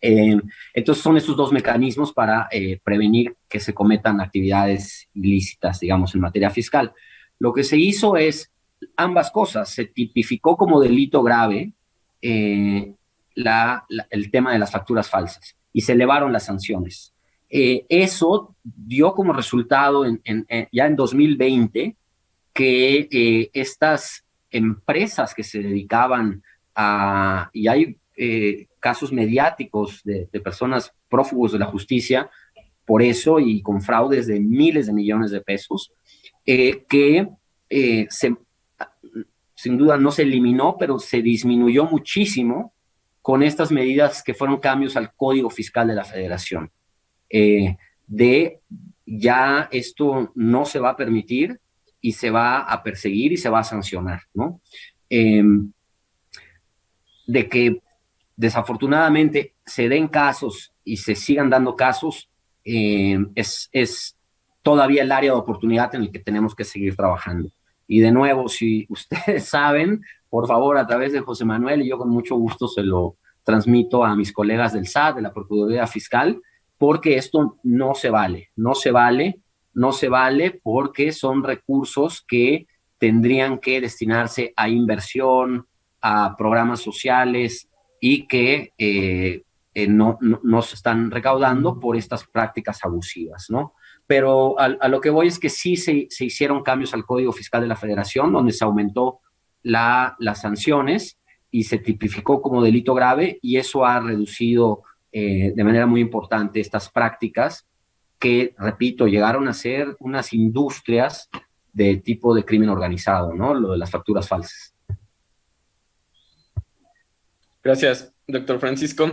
Eh, entonces son esos dos mecanismos para eh, prevenir que se cometan actividades ilícitas, digamos, en materia fiscal. Lo que se hizo es ambas cosas, se tipificó como delito grave eh, el tema de las facturas falsas y se elevaron las sanciones. Eso dio como resultado ya en 2020 que estas empresas que se dedicaban a, y hay eh, casos mediáticos de, personas prófugos de la justicia por eso y con fraudes de miles de millones de pesos, que se, sin duda no se eliminó, pero se disminuyó muchísimo con estas medidas que fueron cambios al Código Fiscal de la Federación. Eh, de ya esto no se va a permitir y se va a perseguir y se va a sancionar, ¿no? Em, de que desafortunadamente se den casos y se sigan dando casos em, es, es, todavía el área de oportunidad en el que tenemos que seguir trabajando. Y de nuevo, si [LAUGHS] ustedes saben, por favor, a través de José Manuel, y yo con mucho gusto se lo transmito a mis colegas del SAT, de la Procuraduría Fiscal, porque esto no se vale, no se vale, no se vale porque son recursos que tendrían que destinarse a inversión, a programas sociales y que eh, eh, no, no, se están recaudando por estas prácticas abusivas, ¿no? Pero a, lo que voy es que sí se, se, hicieron cambios al Código Fiscal de la Federación, donde se aumentó la, las sanciones y se tipificó como delito grave y eso ha reducido eh, de manera muy importante estas prácticas que, repito, llegaron a ser unas industrias de tipo de crimen organizado, ¿no? Lo de las facturas falsas. Gracias, doctor Francisco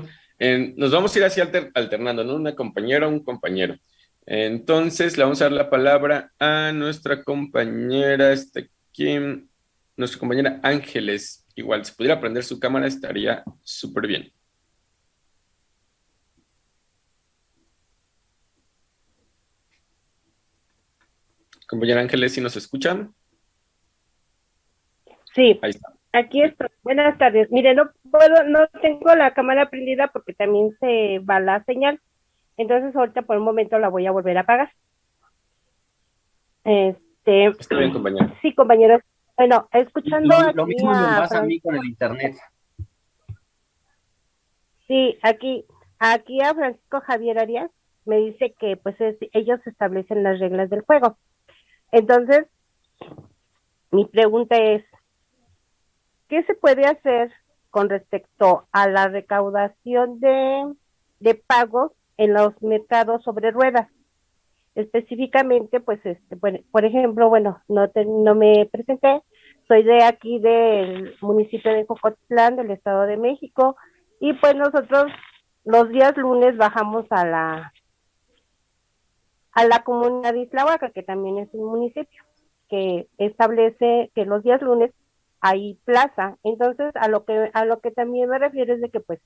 nos vamos a ir así alternando, ¿no? Una compañera, un compañero. Entonces, le vamos a dar la palabra a nuestra compañera, este, ¿quién? Nuestra compañera Ángeles. Igual, si pudiera prender su cámara estaría súper bien. Compañera Ángeles, ¿si nos escuchan? Sí. Ahí está. Aquí estoy. Buenas tardes. Mire, no puedo, no tengo la cámara prendida porque también se va la señal. Entonces ahorita por un momento la voy a volver a apagar. Este. Está bien, compañero. Sí, compañeros. Bueno, escuchando. Lo, mismo me pasa a mí con el internet. Sí, aquí, aquí a Francisco Javier Arias me dice que pues ellos establecen las reglas del juego. Entonces, mi pregunta es, ¿Qué se puede hacer con respecto a la recaudación de, de pagos en los mercados sobre ruedas? Específicamente, pues, este, bueno, por ejemplo, bueno, no, no me presenté, soy de aquí del municipio de Jocotlán, del Estado de México, y pues nosotros los días lunes bajamos a la a la comunidad de Islahuaca, que también es un municipio, que establece que los días lunes hay plaza. Entonces, a lo que a lo que también me refiero es de que pues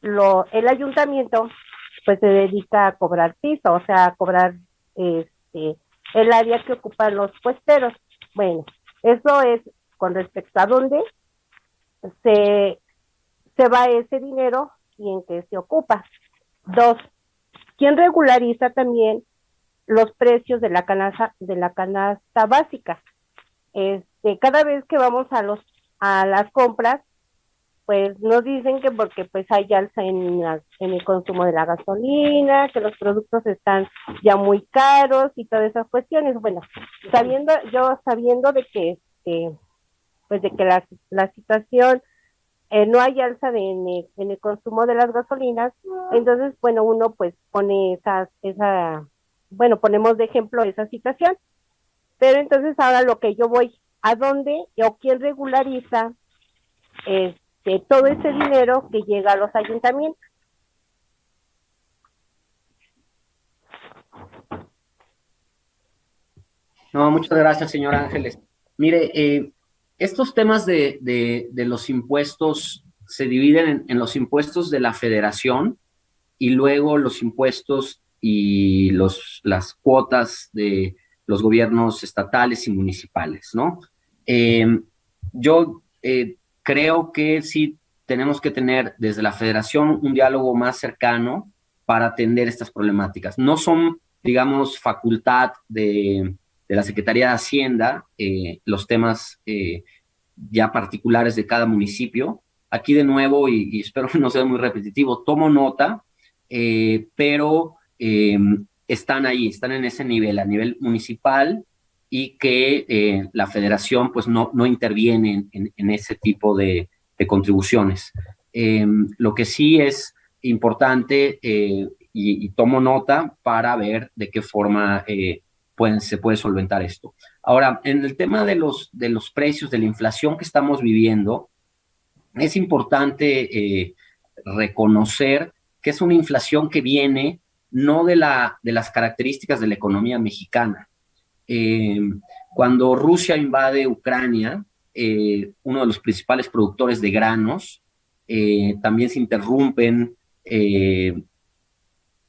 lo el ayuntamiento pues se dedica a cobrar piso, o sea, a cobrar este el área que ocupan los puesteros. Bueno, eso es con respecto a dónde se se va ese dinero y en qué se ocupa. Dos, ¿quién regulariza también los precios de la canasta de la canasta básica? Este, cada vez que vamos a los a las compras, pues nos dicen que porque pues hay alza en, en el consumo de la gasolina, que los productos están ya muy caros y todas esas cuestiones. Bueno, sabiendo, yo sabiendo de que este, pues de que la, la situación eh, no hay alza de, en, el, en, el, consumo de las gasolinas, entonces, bueno, uno pues pone esas, esa, bueno, ponemos de ejemplo esa situación. Pero entonces ahora lo que yo voy a dónde o quién regulariza este, todo ese dinero que llega a los ayuntamientos. No, muchas gracias, señor Ángeles. Mire, eh, estos temas de, de, los impuestos se dividen en, en, los impuestos de la federación y luego los impuestos y los, las cuotas de los gobiernos estatales y municipales, ¿no? Eh, yo eh, creo que sí tenemos que tener desde la federación un diálogo más cercano para atender estas problemáticas. No son, digamos, facultad de, la Secretaría de Hacienda eh, los temas ya particulares de cada municipio. Aquí de nuevo, y, y espero [LAUGHS] no sea muy repetitivo, tomo nota, pero están ahí, están en ese nivel, a nivel municipal, y que eh, la federación pues no, no interviene en, ese tipo de, contribuciones. Em, lo que sí es importante eh, y, tomo nota para ver de qué forma eh, pueden, se puede solventar esto. Ahora, en el tema de los, de los precios, de la inflación que estamos viviendo, es importante reconocer que es una inflación que viene no de, la, de las características de la economía mexicana, eh, cuando Rusia invade Ucrania, eh, uno de los principales productores de granos, eh, también se interrumpen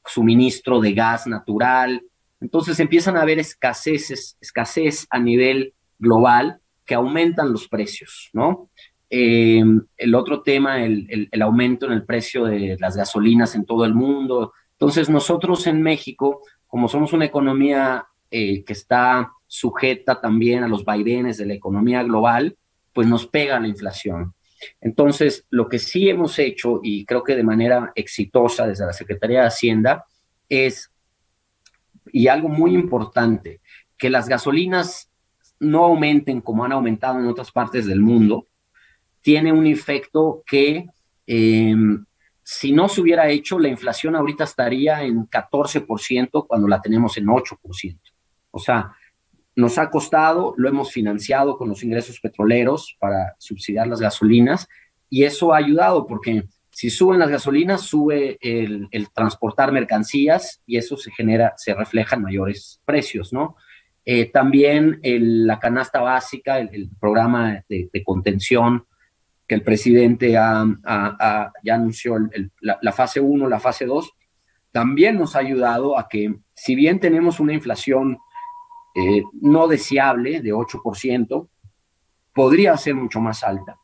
suministro de gas natural, Entonces empiezan a haber escaseces, escasez a nivel global que aumentan los precios, ¿no? El otro tema, el, el, aumento en el precio de las gasolinas en todo el mundo. Entonces nosotros en México, como somos una economía eh, que está sujeta también a los vaivenes de la economía global, pues nos pega la inflación. Entonces, lo que sí hemos hecho, y creo que de manera exitosa desde la Secretaría de Hacienda, es, y algo muy importante, que las gasolinas no aumenten como han aumentado en otras partes del mundo, tiene un efecto que em, si no se hubiera hecho, la inflación ahorita estaría en 14% cuando la tenemos en 8%. O sea, nos ha costado, lo hemos financiado con los ingresos petroleros para subsidiar las gasolinas y eso ha ayudado porque si suben las gasolinas, sube el, transportar mercancías y eso se genera, se refleja en mayores precios, ¿no? Eh, también la canasta básica, el, programa de, contención el presidente ya anunció, la, fase 1, la fase 2, también nos ha ayudado a que, si bien tenemos una inflación eh, no deseable de 8%, podría ser mucho más alta.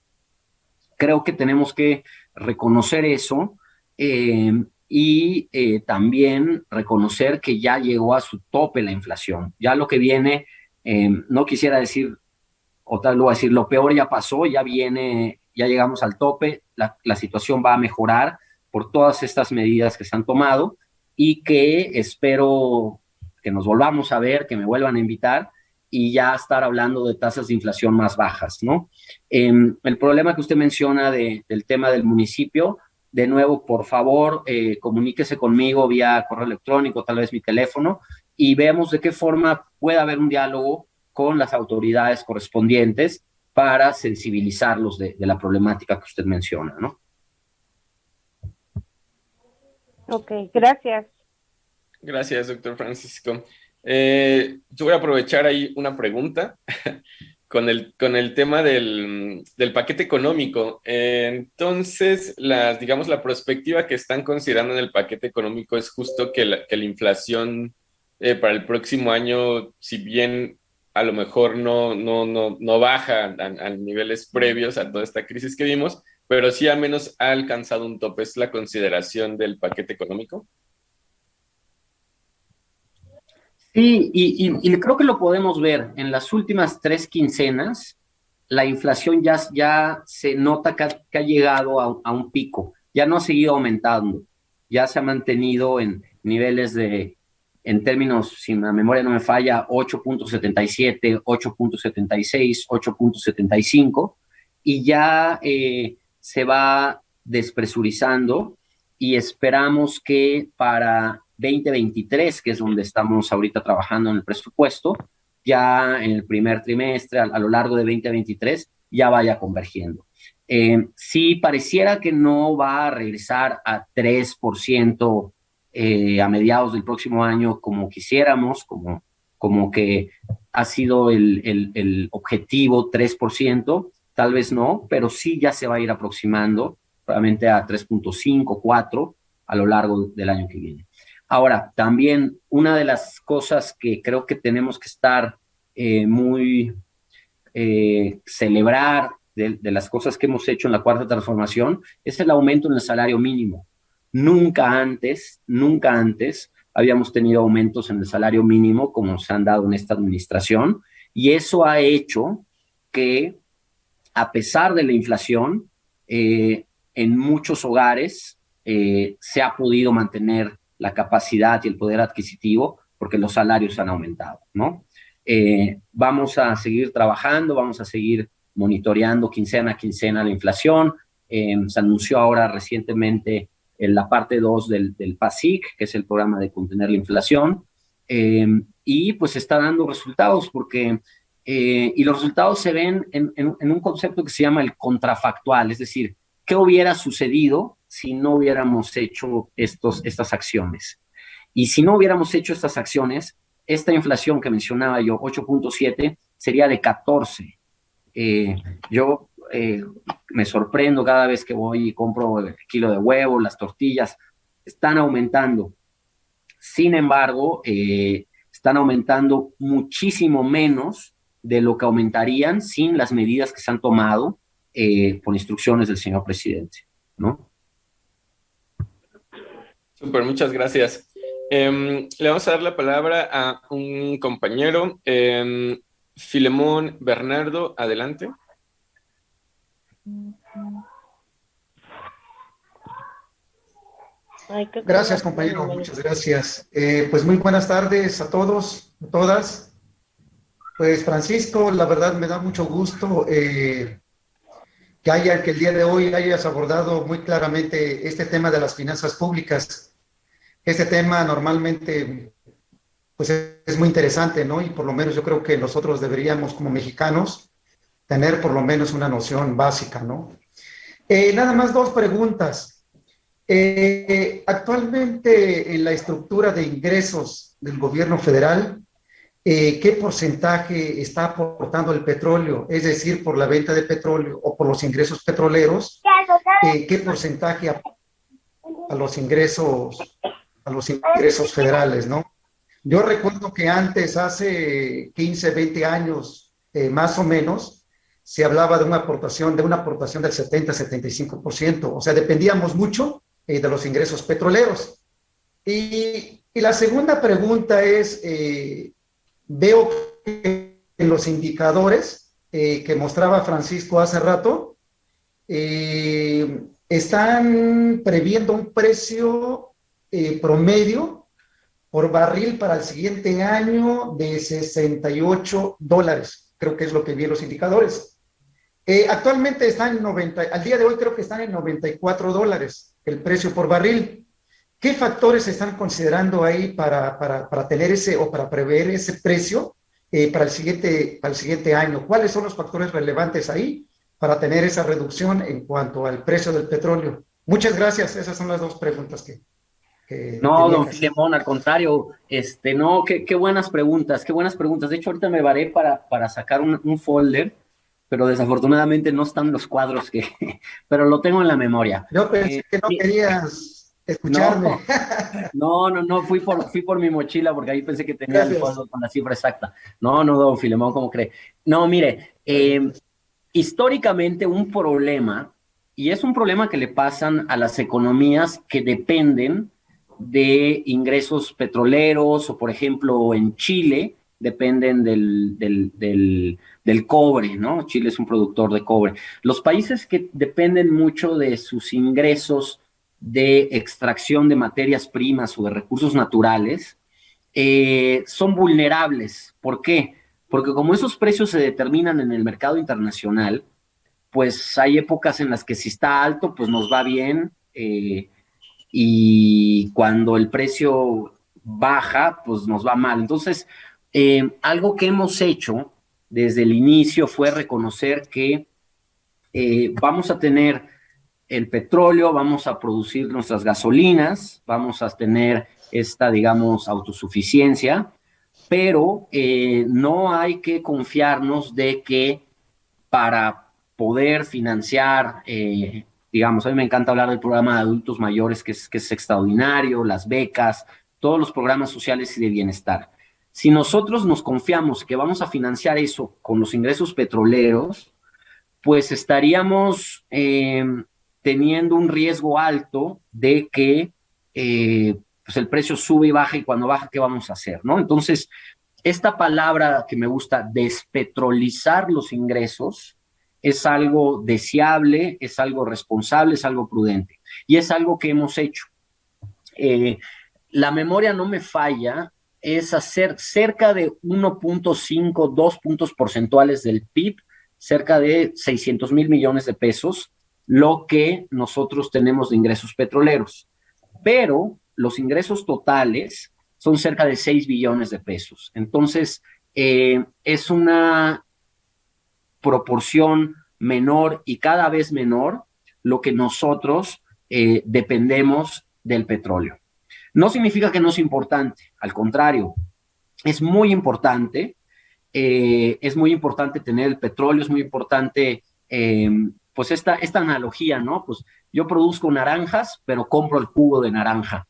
Creo que tenemos que reconocer eso eh, y eh, también reconocer que ya llegó a su tope la inflación. Ya lo que viene, no quisiera decir, o tal vez decir, lo peor ya pasó, ya viene, ya llegamos al tope, la, situación va a mejorar por todas estas medidas que se han tomado y que espero que nos volvamos a ver, que me vuelvan a invitar y ya estar hablando de tasas de inflación más bajas, ¿no? Em, el problema que usted menciona del tema del municipio, de nuevo, por favor, eh, comuníquese conmigo vía correo electrónico, tal vez mi teléfono, y veamos de qué forma puede haber un diálogo con las autoridades correspondientes para sensibilizarlos de, de la problemática que usted menciona, ¿no? Ok, gracias. Gracias, doctor Francisco. Eh, yo voy a aprovechar ahí una pregunta [LAUGHS] con el, con el tema del, paquete económico. entonces, las, digamos, la perspectiva que están considerando en el paquete económico es justo que la, que la inflación eh, para el próximo año, si bien a lo mejor no, no, no, no baja a, niveles previos a toda esta crisis que vimos, pero sí al menos ha alcanzado un tope. ¿Es la consideración del paquete económico? Sí, y, creo que lo podemos ver en las últimas tres quincenas, la inflación ya, ya se nota que ha, llegado a, un pico, ya no ha seguido aumentando, ya se ha mantenido en niveles de, en términos, si la memoria no me falla, 8.77, 8.76, 8.75, y ya eh, se va despresurizando y esperamos que para 2023, que es donde estamos ahorita trabajando en el presupuesto, ya en el primer trimestre, a, lo largo de 2023, ya vaya convergiendo. Eh, si pareciera que no va a regresar a 3% eh, a mediados del próximo año como quisiéramos, como, como que ha sido el, el, el objetivo 3%, tal vez no, pero sí ya se va a ir aproximando probablemente a 3.5, 4 a lo largo del año que viene. Ahora, también una de las cosas que creo que tenemos que estar eh, muy eh, celebrar de, las cosas que hemos hecho en la cuarta transformación es el aumento en el salario mínimo. Nunca antes, nunca antes habíamos tenido aumentos en el salario mínimo como se han dado en esta administración y eso ha hecho que a pesar de la inflación, eh, en muchos hogares se ha podido mantener la capacidad y el poder adquisitivo porque los salarios han aumentado, ¿no? Eh, vamos a seguir trabajando, vamos a seguir monitoreando quincena a quincena la inflación. Eh, se anunció ahora recientemente en la parte 2 del, del, PASIC, que es el programa de contener la inflación, eh, y pues está dando resultados porque, y los resultados se ven en, en un concepto que se llama el contrafactual, es decir, ¿qué hubiera sucedido si no hubiéramos hecho estos, estas acciones. Y si no hubiéramos hecho estas acciones, esta inflación que mencionaba yo, 8.7, sería de 14. Eh, yo eh, me sorprendo cada vez que voy y compro el kilo de huevo, las tortillas, están aumentando. Sin embargo, eh, están aumentando muchísimo menos de lo que aumentarían sin las medidas que se han tomado eh, por instrucciones del señor presidente, ¿no? Super, muchas gracias. Em, le vamos a dar la palabra a un compañero, eh, Filemón Bernardo, adelante. Gracias, compañero, muchas gracias. Eh, pues muy buenas tardes a todos, a todas. Pues Francisco, la verdad me da mucho gusto eh, que haya, que el día de hoy hayas abordado muy claramente este tema de las finanzas públicas. Este tema normalmente pues es muy interesante, ¿no? Y por lo menos yo creo que nosotros deberíamos como mexicanos tener por lo menos una noción básica, ¿no? Eh, nada más dos preguntas. Eh, actualmente en la estructura de ingresos del gobierno federal, eh, ¿qué porcentaje está aportando el petróleo? Es decir, por la venta de petróleo o por los ingresos petroleros, ¿qué porcentaje a los ingresos, a los ingresos federales, no? Yo recuerdo que antes, hace 15, 20 años, más o menos, se hablaba de una aportación, de una aportación del 70-75%, o sea, dependíamos mucho eh, de los ingresos petroleros. Y, la segunda pregunta es, eh, veo que en los indicadores eh, que mostraba Francisco hace rato, están previendo un precio promedio por barril para el siguiente año de 68 dólares. Creo que es lo que vi en los indicadores. Eh, actualmente están en 90, al día de hoy creo que están en 94 dólares el precio por barril. ¿Qué factores se están considerando ahí para, para, para, tener ese o para prever ese precio eh, para, el siguiente, para el siguiente año? ¿Cuáles son los factores relevantes ahí para tener esa reducción en cuanto al precio del petróleo? Muchas gracias. Esas son las dos preguntas que, no, don Filemón, al contrario, este, no, qué, qué, buenas preguntas, qué buenas preguntas. De hecho, ahorita me varé para, para sacar un, un folder pero desafortunadamente no están los cuadros que, [LAUGHS] pero lo tengo en la memoria. Yo pensé eh, que no querías escucharme. [LAUGHS] No, no, no, fui por, fui por mi mochila porque ahí pensé que tenía el cuadro con la cifra exacta. No, no, don Filemón, ¿cómo cree? No, mire, eh, históricamente un problema, y es un problema que le pasan a las economías que dependen de ingresos petroleros o, por ejemplo, en Chile, dependen del, del, del, cobre, ¿no? Chile es un productor de cobre. Los países que dependen mucho de sus ingresos de extracción de materias primas o de recursos naturales, eh, son vulnerables. ¿Por qué? Porque como esos precios se determinan en el mercado internacional, pues hay épocas en las que si está alto, pues nos va bien, eh, y cuando el precio baja, pues nos va mal. Entonces, eh, algo que hemos hecho desde el inicio fue reconocer que eh, vamos a tener el petróleo, vamos a producir nuestras gasolinas, vamos a tener esta, digamos, autosuficiencia, pero eh, no hay que confiarnos de que para poder financiar, digamos, a mí me encanta hablar del programa de adultos mayores, que es, que es extraordinario, las becas, todos los programas sociales y de bienestar. Si nosotros nos confiamos que vamos a financiar eso con los ingresos petroleros, pues estaríamos eh, teniendo un riesgo alto de que eh, pues el precio sube y baja y cuando baja, ¿qué vamos a hacer? ¿no? Entonces, esta palabra que me gusta, despetrolizar los ingresos, es algo deseable, es algo responsable, es algo prudente. Y es algo que hemos hecho. Eh, la memoria no me falla es hacer cerca de 1.5, 2 puntos porcentuales del PIB, cerca de 600 mil millones de pesos, lo que nosotros tenemos de ingresos petroleros. Pero los ingresos totales son cerca de 6 billones de pesos. Entonces, eh, es una proporción menor y cada vez menor lo que nosotros eh, dependemos del petróleo. No significa que no es importante, al contrario, es muy importante, eh, es muy importante tener el petróleo, es muy importante, em, pues esta, esta analogía, ¿no? Pues yo produzco naranjas, pero compro el jugo de naranja.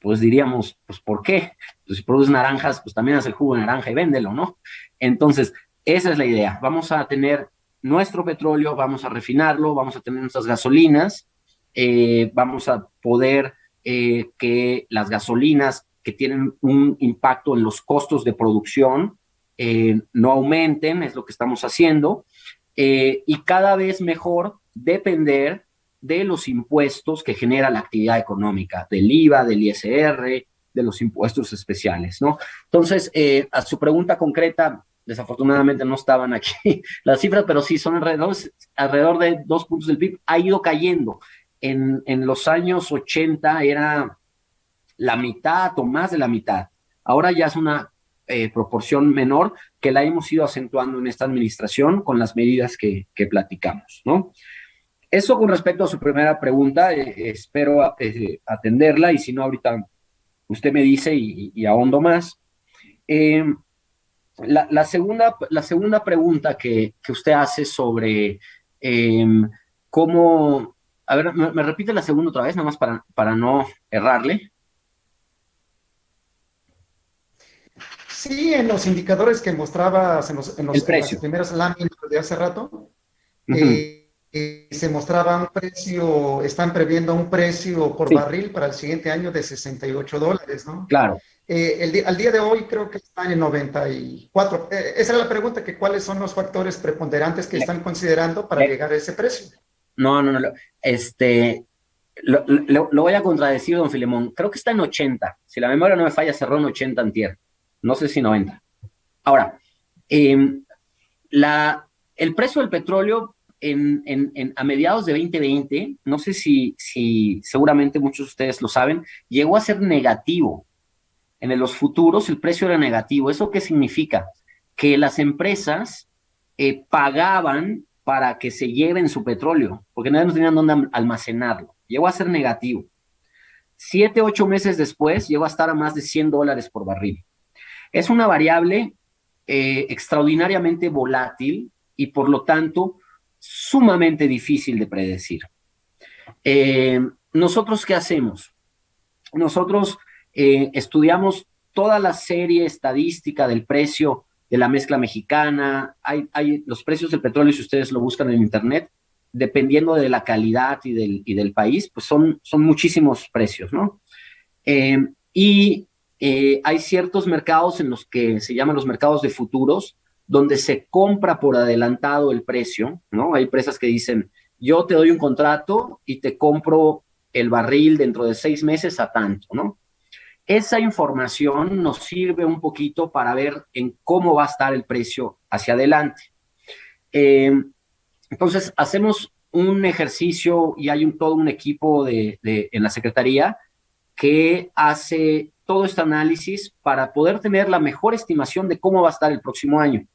pues diríamos, pues ¿por qué? Pues si produces naranjas, pues también haz el jugo de naranja y véndelo, ¿no? Entonces, esa es la idea. Vamos a tener nuestro petróleo, vamos a refinarlo, vamos a tener nuestras gasolinas, eh, vamos a poder eh, que las gasolinas que tienen un impacto en los costos de producción eh, no aumenten, es lo que estamos haciendo, y cada vez mejor depender de los impuestos que genera la actividad económica, del IVA, del ISR, de los impuestos especiales, ¿no? Entonces, a su pregunta concreta, desafortunadamente no estaban aquí [LAUGHS] las cifras, pero sí son alrededor, alrededor de dos puntos del PIB, ha ido cayendo. En, en los años 80 era la mitad o más de la mitad. Ahora ya es una eh, proporción menor que la hemos ido acentuando en esta administración con las medidas que, que platicamos, ¿no? Eso con respecto a su primera pregunta, eh, espero eh, atenderla y si no, ahorita usted me dice y, y ahondo más. Eh, la, segunda, la segunda pregunta que, usted hace sobre cómo... A ver, me, repite la segunda otra vez, nada más para, para no errarle. Sí, en los indicadores que mostrabas en, los, en, los, las primeras láminas de hace rato, eh, eh, se mostraba un precio, están previendo un precio por barril para el siguiente año de 68 dólares, ¿no? Claro. Eh, el al día de hoy creo que están en 94. Eh, esa es la pregunta, que cuáles son los factores preponderantes que están considerando para llegar a ese precio. No, no, no. Este, lo, voy a contradecir, don Filemón. Creo que está en 80. Si la memoria no me falla, cerró en 80 antier. No sé si 90. Ahora, em, la, el precio del petróleo en, en, a mediados de 2020, no sé si, si seguramente muchos de ustedes lo saben, llegó a ser negativo en los futuros el precio era negativo. ¿Eso qué significa? Que las empresas eh, pagaban para que se lleven su petróleo, porque no tenían dónde almacenarlo. Llegó a ser negativo. Siete, ocho meses después, llegó a estar a más de 100 dólares por barril. Es una variable eh, extraordinariamente volátil y por lo tanto sumamente difícil de predecir. Eh, ¿Nosotros qué hacemos? Nosotros eh, estudiamos toda la serie estadística del precio de la mezcla mexicana, hay, hay, los precios del petróleo, si ustedes lo buscan en internet, dependiendo de la calidad y del, y del país, pues son, son muchísimos precios, ¿no? Eh, y eh, hay ciertos mercados en los que se llaman los mercados de futuros, donde se compra por adelantado el precio, ¿no? Hay empresas que dicen, yo te doy un contrato y te compro el barril dentro de seis meses a tanto, ¿no? Esa información nos sirve un poquito para ver en cómo va a estar el precio hacia adelante. Eh, entonces, hacemos un ejercicio y hay un, todo un equipo de, en la Secretaría que hace todo este análisis para poder tener la mejor estimación de cómo va a estar el próximo año.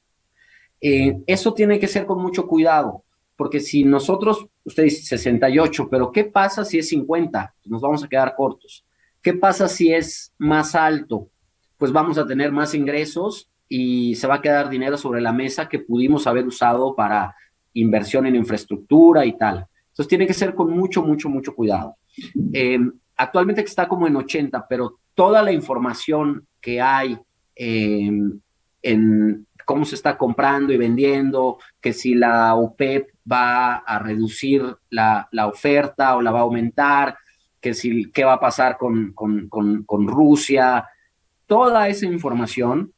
Eh, eso tiene que ser con mucho cuidado, porque si nosotros, usted dice 68, pero ¿qué pasa si es 50? Nos vamos a quedar cortos. ¿Qué pasa si es más alto? Pues vamos a tener más ingresos y se va a quedar dinero sobre la mesa que pudimos haber usado para inversión en infraestructura y tal. Entonces tiene que ser con mucho, mucho, mucho cuidado. Eh, actualmente está como en 80, pero toda la información que hay eh, en cómo se está comprando y vendiendo, que si la OPEP va a reducir la, la oferta o la va a aumentar, que si, qué va a pasar con, con, con, Rusia, toda esa información,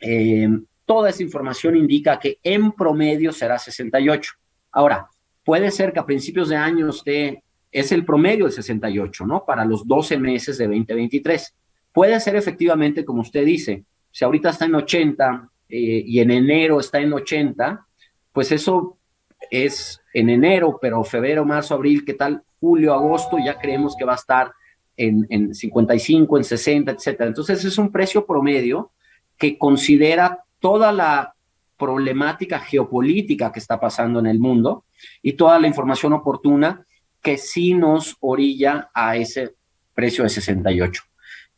eh, toda esa información indica que en promedio será 68. Ahora, puede ser que a principios de año usted es el promedio de 68, ¿no? Para los 12 meses de 2023. Puede ser efectivamente, como usted dice, si ahorita está en 80 eh, y en enero está en 80, pues eso es en enero, pero febrero, marzo, abril, ¿qué tal? Julio, agosto, ya creemos que va a estar en, en 55, en 60, etcétera. Entonces es un precio promedio que considera toda la problemática geopolítica que está pasando en el mundo y toda la información oportuna que sí nos orilla a ese precio de 68.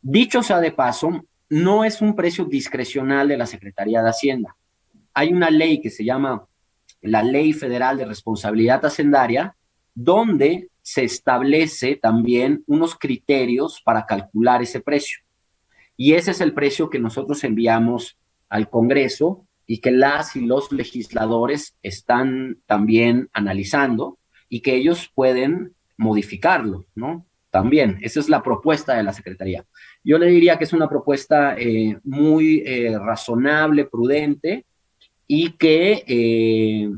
Dicho sea de paso, no es un precio discrecional de la Secretaría de Hacienda. Hay una ley que se llama la Ley Federal de Responsabilidad Hacendaria, donde se establece también unos criterios para calcular ese precio. Y ese es el precio que nosotros enviamos al Congreso y que las y los legisladores están también analizando y que ellos pueden modificarlo, ¿no? También, esa es la propuesta de la Secretaría. Yo le diría que es una propuesta eh, muy eh, razonable, prudente y que eh,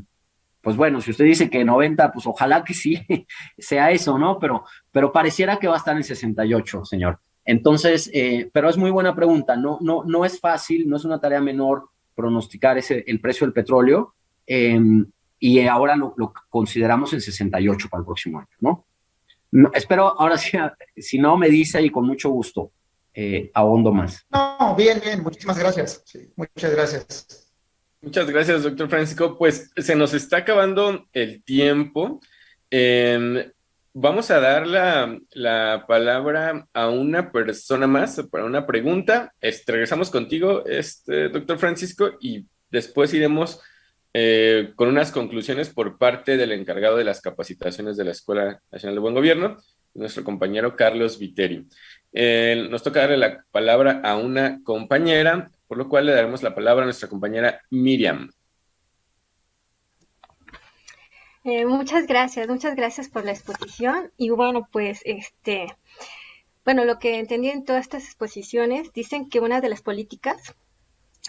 pues bueno, si usted dice que 90, pues ojalá que sí [LAUGHS] sea eso, ¿no? Pero, pero pareciera que va a estar en 68, señor. Entonces, eh, pero es muy buena pregunta. No, no, no es fácil, no es una tarea menor pronosticar ese, el precio del petróleo em, y ahora lo, consideramos en 68 para el próximo año, ¿no? espero, ahora sí, [LAUGHS] si no me dice y con mucho gusto, eh, ahondo más. No, bien, bien, muchísimas gracias. muchas gracias. Muchas gracias, doctor Francisco. Pues se nos está acabando el tiempo. Em, vamos a dar la, palabra a una persona más para una pregunta. Este, regresamos contigo, este, doctor Francisco, y después iremos eh, con unas conclusiones por parte del encargado de las capacitaciones de la Escuela Nacional de Buen Gobierno, nuestro compañero Carlos Viteri. Eh, nos toca darle la palabra a una compañera por lo cual le daremos la palabra a nuestra compañera Miriam. Eh, muchas gracias, muchas gracias por la exposición. Y bueno, pues este, bueno, lo que entendí en todas estas exposiciones, dicen que una de las políticas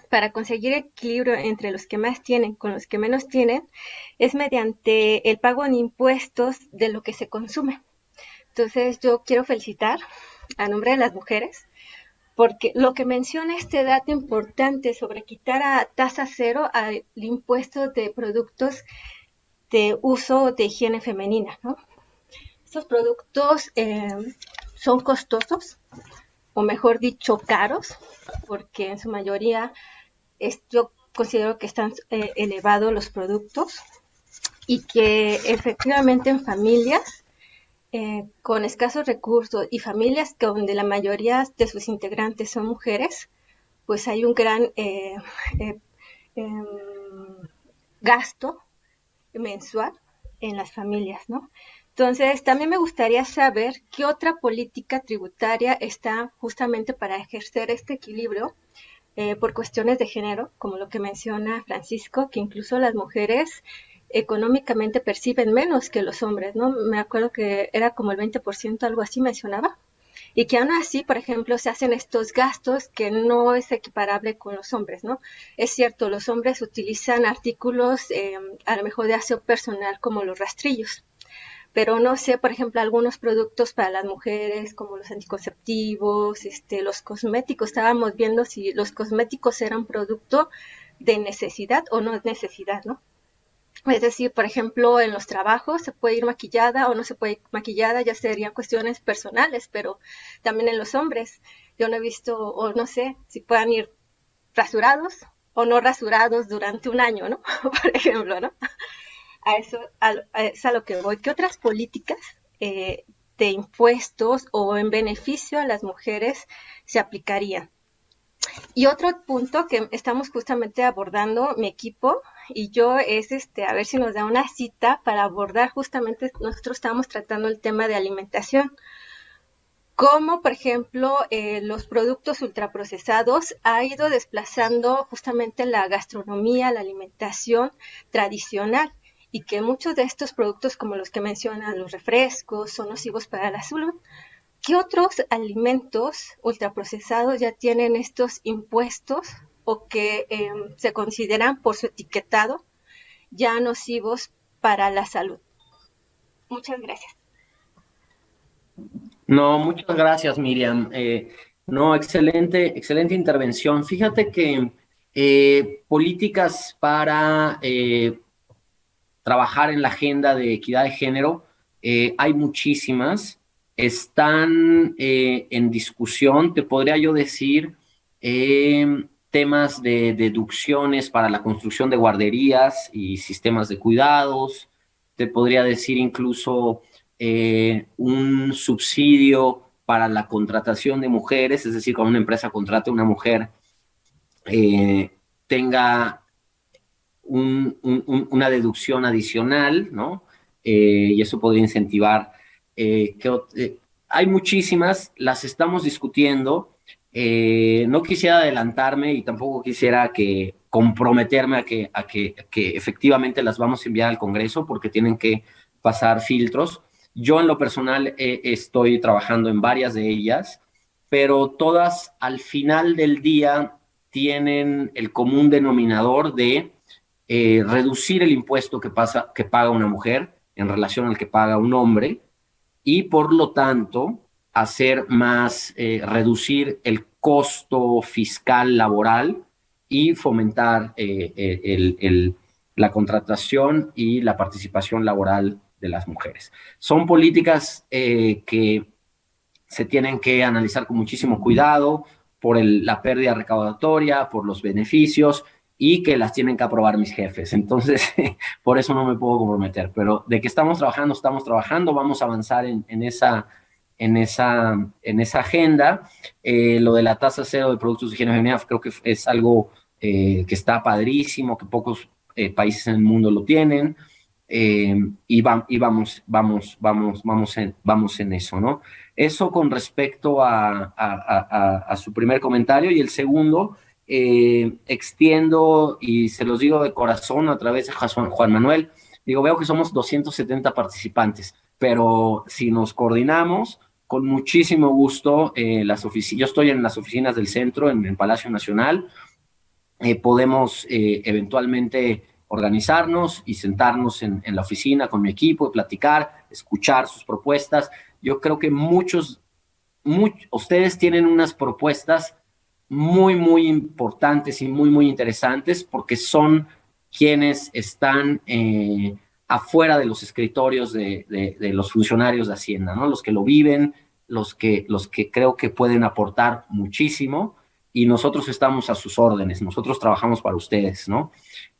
para conseguir equilibrio entre los que más tienen con los que menos tienen es mediante el pago de impuestos de lo que se consume. Entonces yo quiero felicitar a nombre de las mujeres porque lo que menciona este dato importante sobre quitar a tasa cero al impuesto de productos de uso de higiene femenina. Estos productos eh, son costosos, o mejor dicho, caros, porque en su mayoría yo considero que están eh, elevados los productos y que efectivamente en familias eh, con escasos recursos y familias donde la mayoría de sus integrantes son mujeres, pues hay un gran eh, eh, em, gasto mensual en las familias, ¿no? Entonces, también me gustaría saber qué otra política tributaria está justamente para ejercer este equilibrio por cuestiones de género, como lo que menciona Francisco, que incluso las mujeres económicamente perciben menos que los hombres, ¿no? Me acuerdo que era como el 20%, algo así mencionaba. Y que aún así, por ejemplo, se hacen estos gastos que no es equiparable con los hombres, ¿no? Es cierto, los hombres utilizan artículos eh, a lo mejor de aseo personal como los rastrillos, pero no sé, por ejemplo, algunos productos para las mujeres como los anticonceptivos, este, los cosméticos, estábamos viendo si los cosméticos eran producto de necesidad o no necesidad, ¿no? Es decir, por ejemplo, en los trabajos se puede ir maquillada o no se puede ir maquillada, ya serían cuestiones personales, pero también en los hombres. Yo no he visto, o no sé, si puedan ir rasurados o no rasurados durante un año, ¿no? [LAUGHS] por ejemplo, ¿no? A eso es a lo que voy. ¿Qué otras políticas eh, de impuestos o en beneficio a las mujeres se aplicarían? Y otro punto que estamos justamente abordando mi equipo y yo es este a ver si nos da una cita para abordar justamente nosotros estamos tratando el tema de alimentación como por ejemplo eh, los productos ultraprocesados ha ido desplazando justamente la gastronomía, la alimentación tradicional y que muchos de estos productos como los que mencionan los refrescos son nocivos para la salud. ¿Qué otros alimentos ultraprocesados ya tienen estos impuestos o que em, se consideran por su etiquetado ya nocivos para la salud. Muchas gracias. No, muchas gracias, Miriam. Eh, no, excelente, excelente intervención. Fíjate que eh, políticas para eh, trabajar en la agenda de equidad de género, hay muchísimas, están en discusión, te podría yo decir, temas de deducciones para la construcción de guarderías y sistemas de cuidados, te podría decir incluso eh, un subsidio para la contratación de mujeres, es decir, cuando una empresa contrate a una mujer, eh, tenga una deducción adicional, ¿no? Eh, y eso podría incentivar que hay muchísimas, las estamos discutiendo. No quisiera adelantarme y tampoco quisiera que comprometerme a que, efectivamente las vamos a enviar al Congreso porque tienen que pasar filtros. Yo en lo personal estoy trabajando en varias de ellas, pero todas al final del día tienen el común denominador de eh, reducir el impuesto que, pasa, que paga una mujer en relación al que paga un hombre y por lo tanto hacer más, eh, reducir el costo fiscal laboral y fomentar eh, la contratación y la participación laboral de las mujeres. Son políticas que se tienen que analizar con muchísimo cuidado por la pérdida recaudatoria, por los beneficios y que las tienen que aprobar mis jefes. Entonces, [LAUGHS] por eso no me puedo comprometer, pero de que estamos trabajando, estamos trabajando, vamos a avanzar en, esa, en, esa, en esa agenda. Eh, lo de la tasa cero de productos de higiene femenina creo que es algo eh, que está padrísimo, que pocos eh, países en el mundo lo tienen. y, y, vamos, vamos, vamos, vamos en, vamos en eso, ¿no? Eso con respecto a, su primer comentario. Y el segundo, eh, extiendo y se los digo de corazón a través de Juan Manuel. Digo, veo que somos 270 participantes, pero si nos coordinamos, con muchísimo gusto, eh, las yo estoy en las oficinas del centro, en el Palacio Nacional, eh, podemos eventualmente organizarnos y sentarnos en, la oficina con mi equipo y platicar, escuchar sus propuestas. Yo creo que muchos, ustedes tienen unas propuestas muy, muy importantes y muy, muy interesantes porque son quienes están eh, afuera de los escritorios de, los funcionarios de Hacienda, ¿no? Los que lo viven, los que, los que creo que pueden aportar muchísimo y nosotros estamos a sus órdenes, nosotros trabajamos para ustedes, ¿no?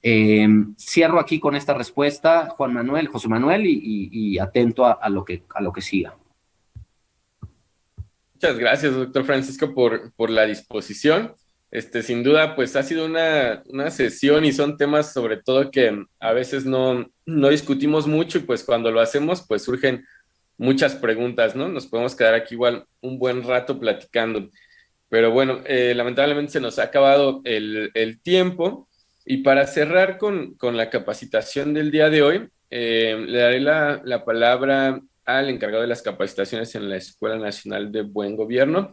Eh, cierro aquí con esta respuesta, Juan Manuel, José Manuel, y, atento a, lo que, a lo que siga. Muchas gracias, doctor Francisco, por, por la disposición. Este, sin duda, pues ha sido una, una, sesión y son temas sobre todo que a veces no, no discutimos mucho y pues cuando lo hacemos, pues surgen muchas preguntas, ¿no? Nos podemos quedar aquí igual un buen rato platicando. Pero bueno, eh, lamentablemente se nos ha acabado el, el tiempo y para cerrar con, con, la capacitación del día de hoy, eh, le daré la, la palabra al encargado de las capacitaciones en la Escuela Nacional de Buen Gobierno,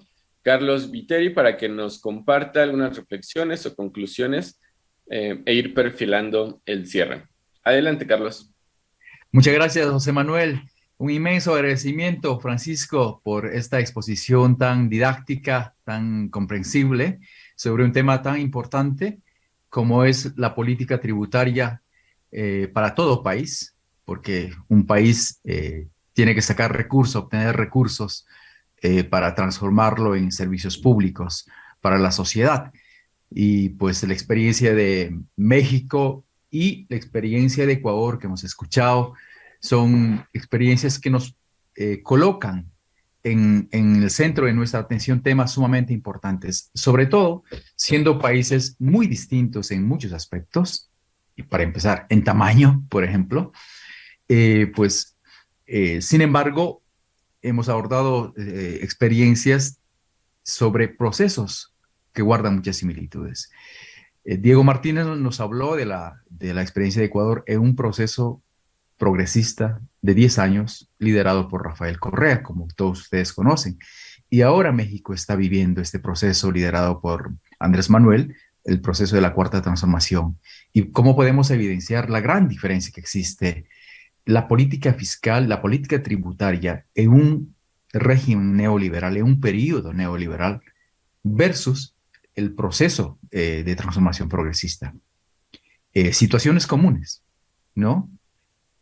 Carlos Viteri, para que nos comparta algunas reflexiones o conclusiones eh, e ir perfilando el cierre. Adelante, Carlos. Muchas gracias, José Manuel. Un inmenso agradecimiento, Francisco, por esta exposición tan didáctica, tan comprensible sobre un tema tan importante como es la política tributaria eh, para todo país, porque un país eh, tiene que sacar recursos, obtener recursos eh, para transformarlo en servicios públicos para la sociedad. Y pues la experiencia de México y la experiencia de Ecuador que hemos escuchado son experiencias que nos eh, colocan en, en, el centro de nuestra atención temas sumamente importantes, sobre todo siendo países muy distintos en muchos aspectos, y para empezar, en tamaño, por ejemplo, eh, pues sin embargo, hemos abordado eh, experiencias sobre procesos que guardan muchas similitudes. Eh, Diego Martínez nos habló de la, de la experiencia de Ecuador en un proceso progresista de 10 años, liderado por Rafael Correa, como todos ustedes conocen. Y ahora México está viviendo este proceso liderado por Andrés Manuel, el proceso de la cuarta transformación. Y cómo podemos evidenciar la gran diferencia que existe la política fiscal, la política tributaria en un régimen neoliberal, en un periodo neoliberal, versus el proceso eh, de transformación progresista. Eh, situaciones comunes, ¿no?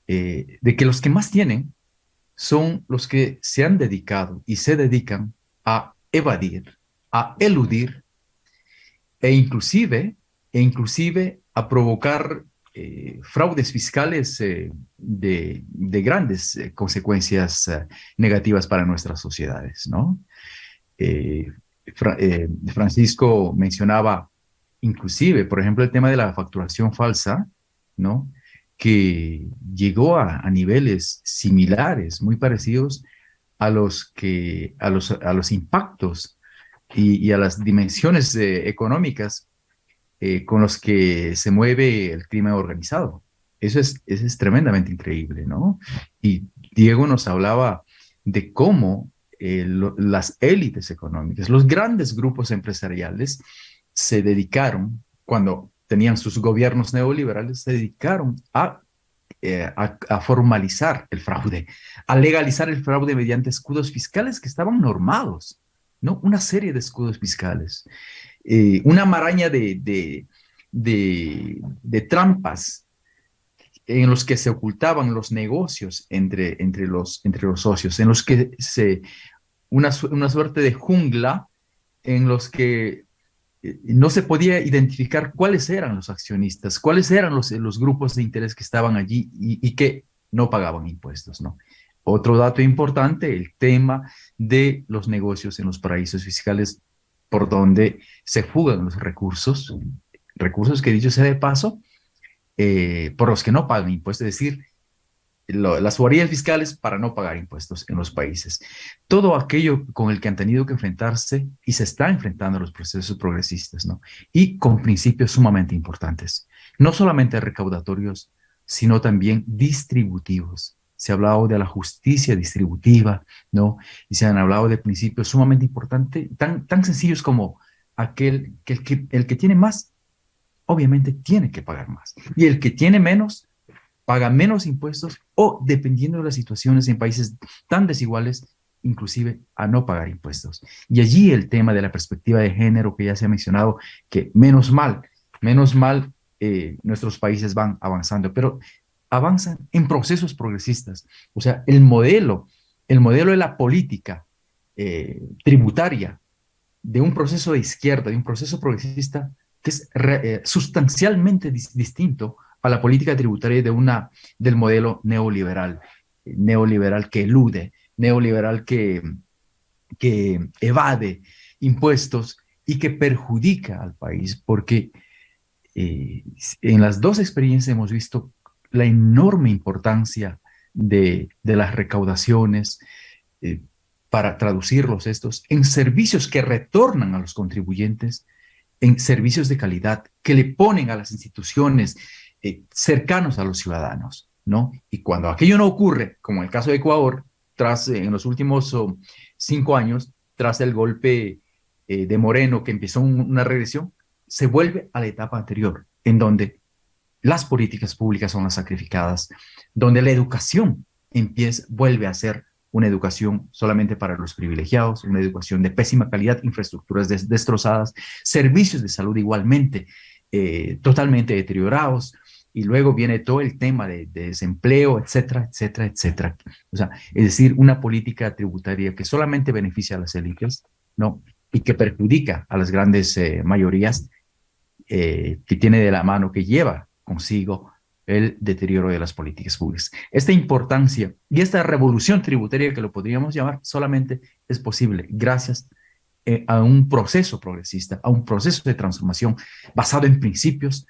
Eh, de que los que más tienen son los que se han dedicado y se dedican a evadir, a eludir e inclusive, e inclusive a provocar eh, fraudes fiscales eh, de, grandes eh, consecuencias negativas para nuestras sociedades, ¿no? Francisco mencionaba inclusive, por ejemplo, el tema de la facturación falsa, ¿no? que llegó a, niveles similares, muy parecidos a los, que, a los, a los impactos y, a las dimensiones económicas eh, con los que se mueve el crimen organizado. Eso es, eso es tremendamente increíble, ¿no? Y Diego nos hablaba de cómo eh, las élites económicas, los grandes grupos empresariales se dedicaron, cuando tenían sus gobiernos neoliberales, se dedicaron eh, a, formalizar el fraude, a legalizar el fraude mediante escudos fiscales que estaban normados, ¿no? Una serie de escudos fiscales, eh, una maraña de, de, de, trampas en los que se ocultaban los negocios entre, entre, los, entre los socios, en los que se, una, una suerte de jungla en los que eh, no se podía identificar cuáles eran los accionistas, cuáles eran los, los grupos de interés que estaban allí y, que no pagaban impuestos, ¿no? Otro dato importante, el tema de los negocios en los paraísos fiscales por donde se fugan los recursos, recursos que dicho sea de paso, eh, por los que no pagan impuestos, es decir, las guardias fiscales para no pagar impuestos en los países. Todo aquello con el que han tenido que enfrentarse y se está enfrentando los procesos progresistas, ¿no? Y con principios sumamente importantes, no solamente recaudatorios, sino también distributivos. Se ha hablado de la justicia distributiva, ¿no? Y se han hablado de principios sumamente importantes, tan, tan sencillos como aquel que el, que el que tiene más obviamente tiene que pagar más. Y el que tiene menos, paga menos impuestos o, dependiendo de las situaciones en países tan desiguales, inclusive a no pagar impuestos. Y allí el tema de la perspectiva de género que ya se ha mencionado, que menos mal, menos mal eh, nuestros países van avanzando, pero avanzan en procesos progresistas. O sea, el modelo, el modelo de la política eh, tributaria de un proceso de izquierda, de un proceso progresista, que es eh, sustancialmente distinto a la política tributaria de una, del modelo neoliberal, neoliberal que elude, neoliberal que, que evade impuestos y que perjudica al país, porque eh, en las dos experiencias hemos visto la enorme importancia de, de las recaudaciones eh, para traducirlos estos en servicios que retornan a los contribuyentes en servicios de calidad que le ponen a las instituciones eh, cercanos a los ciudadanos, ¿no? Y cuando aquello no ocurre, como en el caso de Ecuador, tras en los últimos oh, cinco años, tras el golpe eh, de Moreno que empezó una regresión, se vuelve a la etapa anterior, en donde las políticas públicas son las sacrificadas, donde la educación empieza, vuelve a ser una educación solamente para los privilegiados, una educación de pésima calidad, infraestructuras destrozadas, servicios de salud igualmente eh, totalmente deteriorados, y luego viene todo el tema de, desempleo, etcétera, etcétera, etcétera. O sea, es decir, una política tributaria que solamente beneficia a las élites, ¿no? Y que perjudica a las grandes eh, mayorías, eh, que tiene de la mano, que lleva consigo el deterioro de las políticas públicas. Esta importancia y esta revolución tributaria que lo podríamos llamar solamente es posible gracias eh, a un proceso progresista, a un proceso de transformación basado en principios,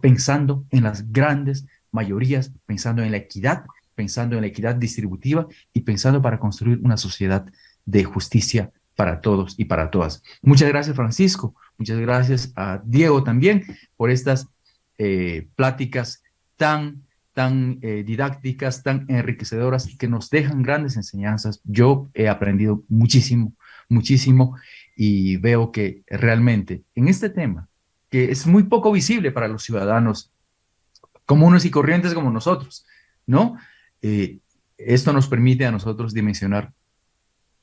pensando en las grandes mayorías, pensando en la equidad, pensando en la equidad distributiva y pensando para construir una sociedad de justicia para todos y para todas. Muchas gracias, Francisco. Muchas gracias a Diego también por estas eh, pláticas tan, tan eh, didácticas, tan enriquecedoras, que nos dejan grandes enseñanzas. Yo he aprendido muchísimo, muchísimo, y veo que realmente en este tema, que es muy poco visible para los ciudadanos comunes y corrientes como nosotros, ¿no? Eh, esto nos permite a nosotros dimensionar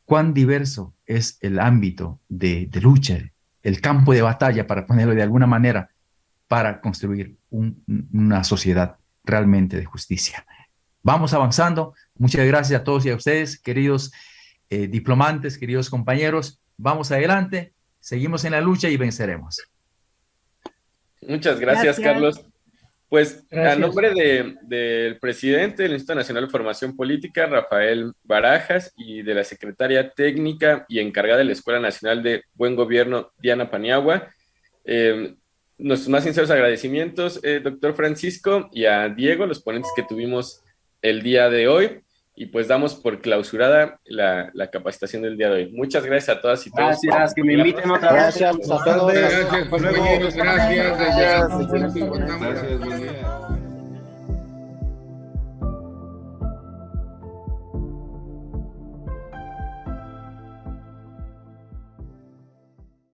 cuán diverso es el ámbito de, de lucha, el campo de batalla, para ponerlo de alguna manera, para construir una sociedad realmente de justicia. Vamos avanzando. Muchas gracias a todos y a ustedes, queridos eh, diplomantes, queridos compañeros. Vamos adelante, seguimos en la lucha y venceremos. Muchas gracias, Carlos. Pues a nombre del presidente del Instituto Nacional de Formación Política, Rafael Barajas, y de la secretaria técnica y encargada de la Escuela Nacional de Buen Gobierno, Diana Paniagua, eh, nuestros más sinceros agradecimientos, eh, doctor Francisco, y a Diego, los ponentes que tuvimos el día de hoy. Y pues damos por clausurada la, la capacitación del día de hoy. Muchas gracias a todas y todos. Gracias, que me inviten otra vez. Gracias a todos. Gracias, compañeros. Gracias. Gracias. Gracias. Gracias.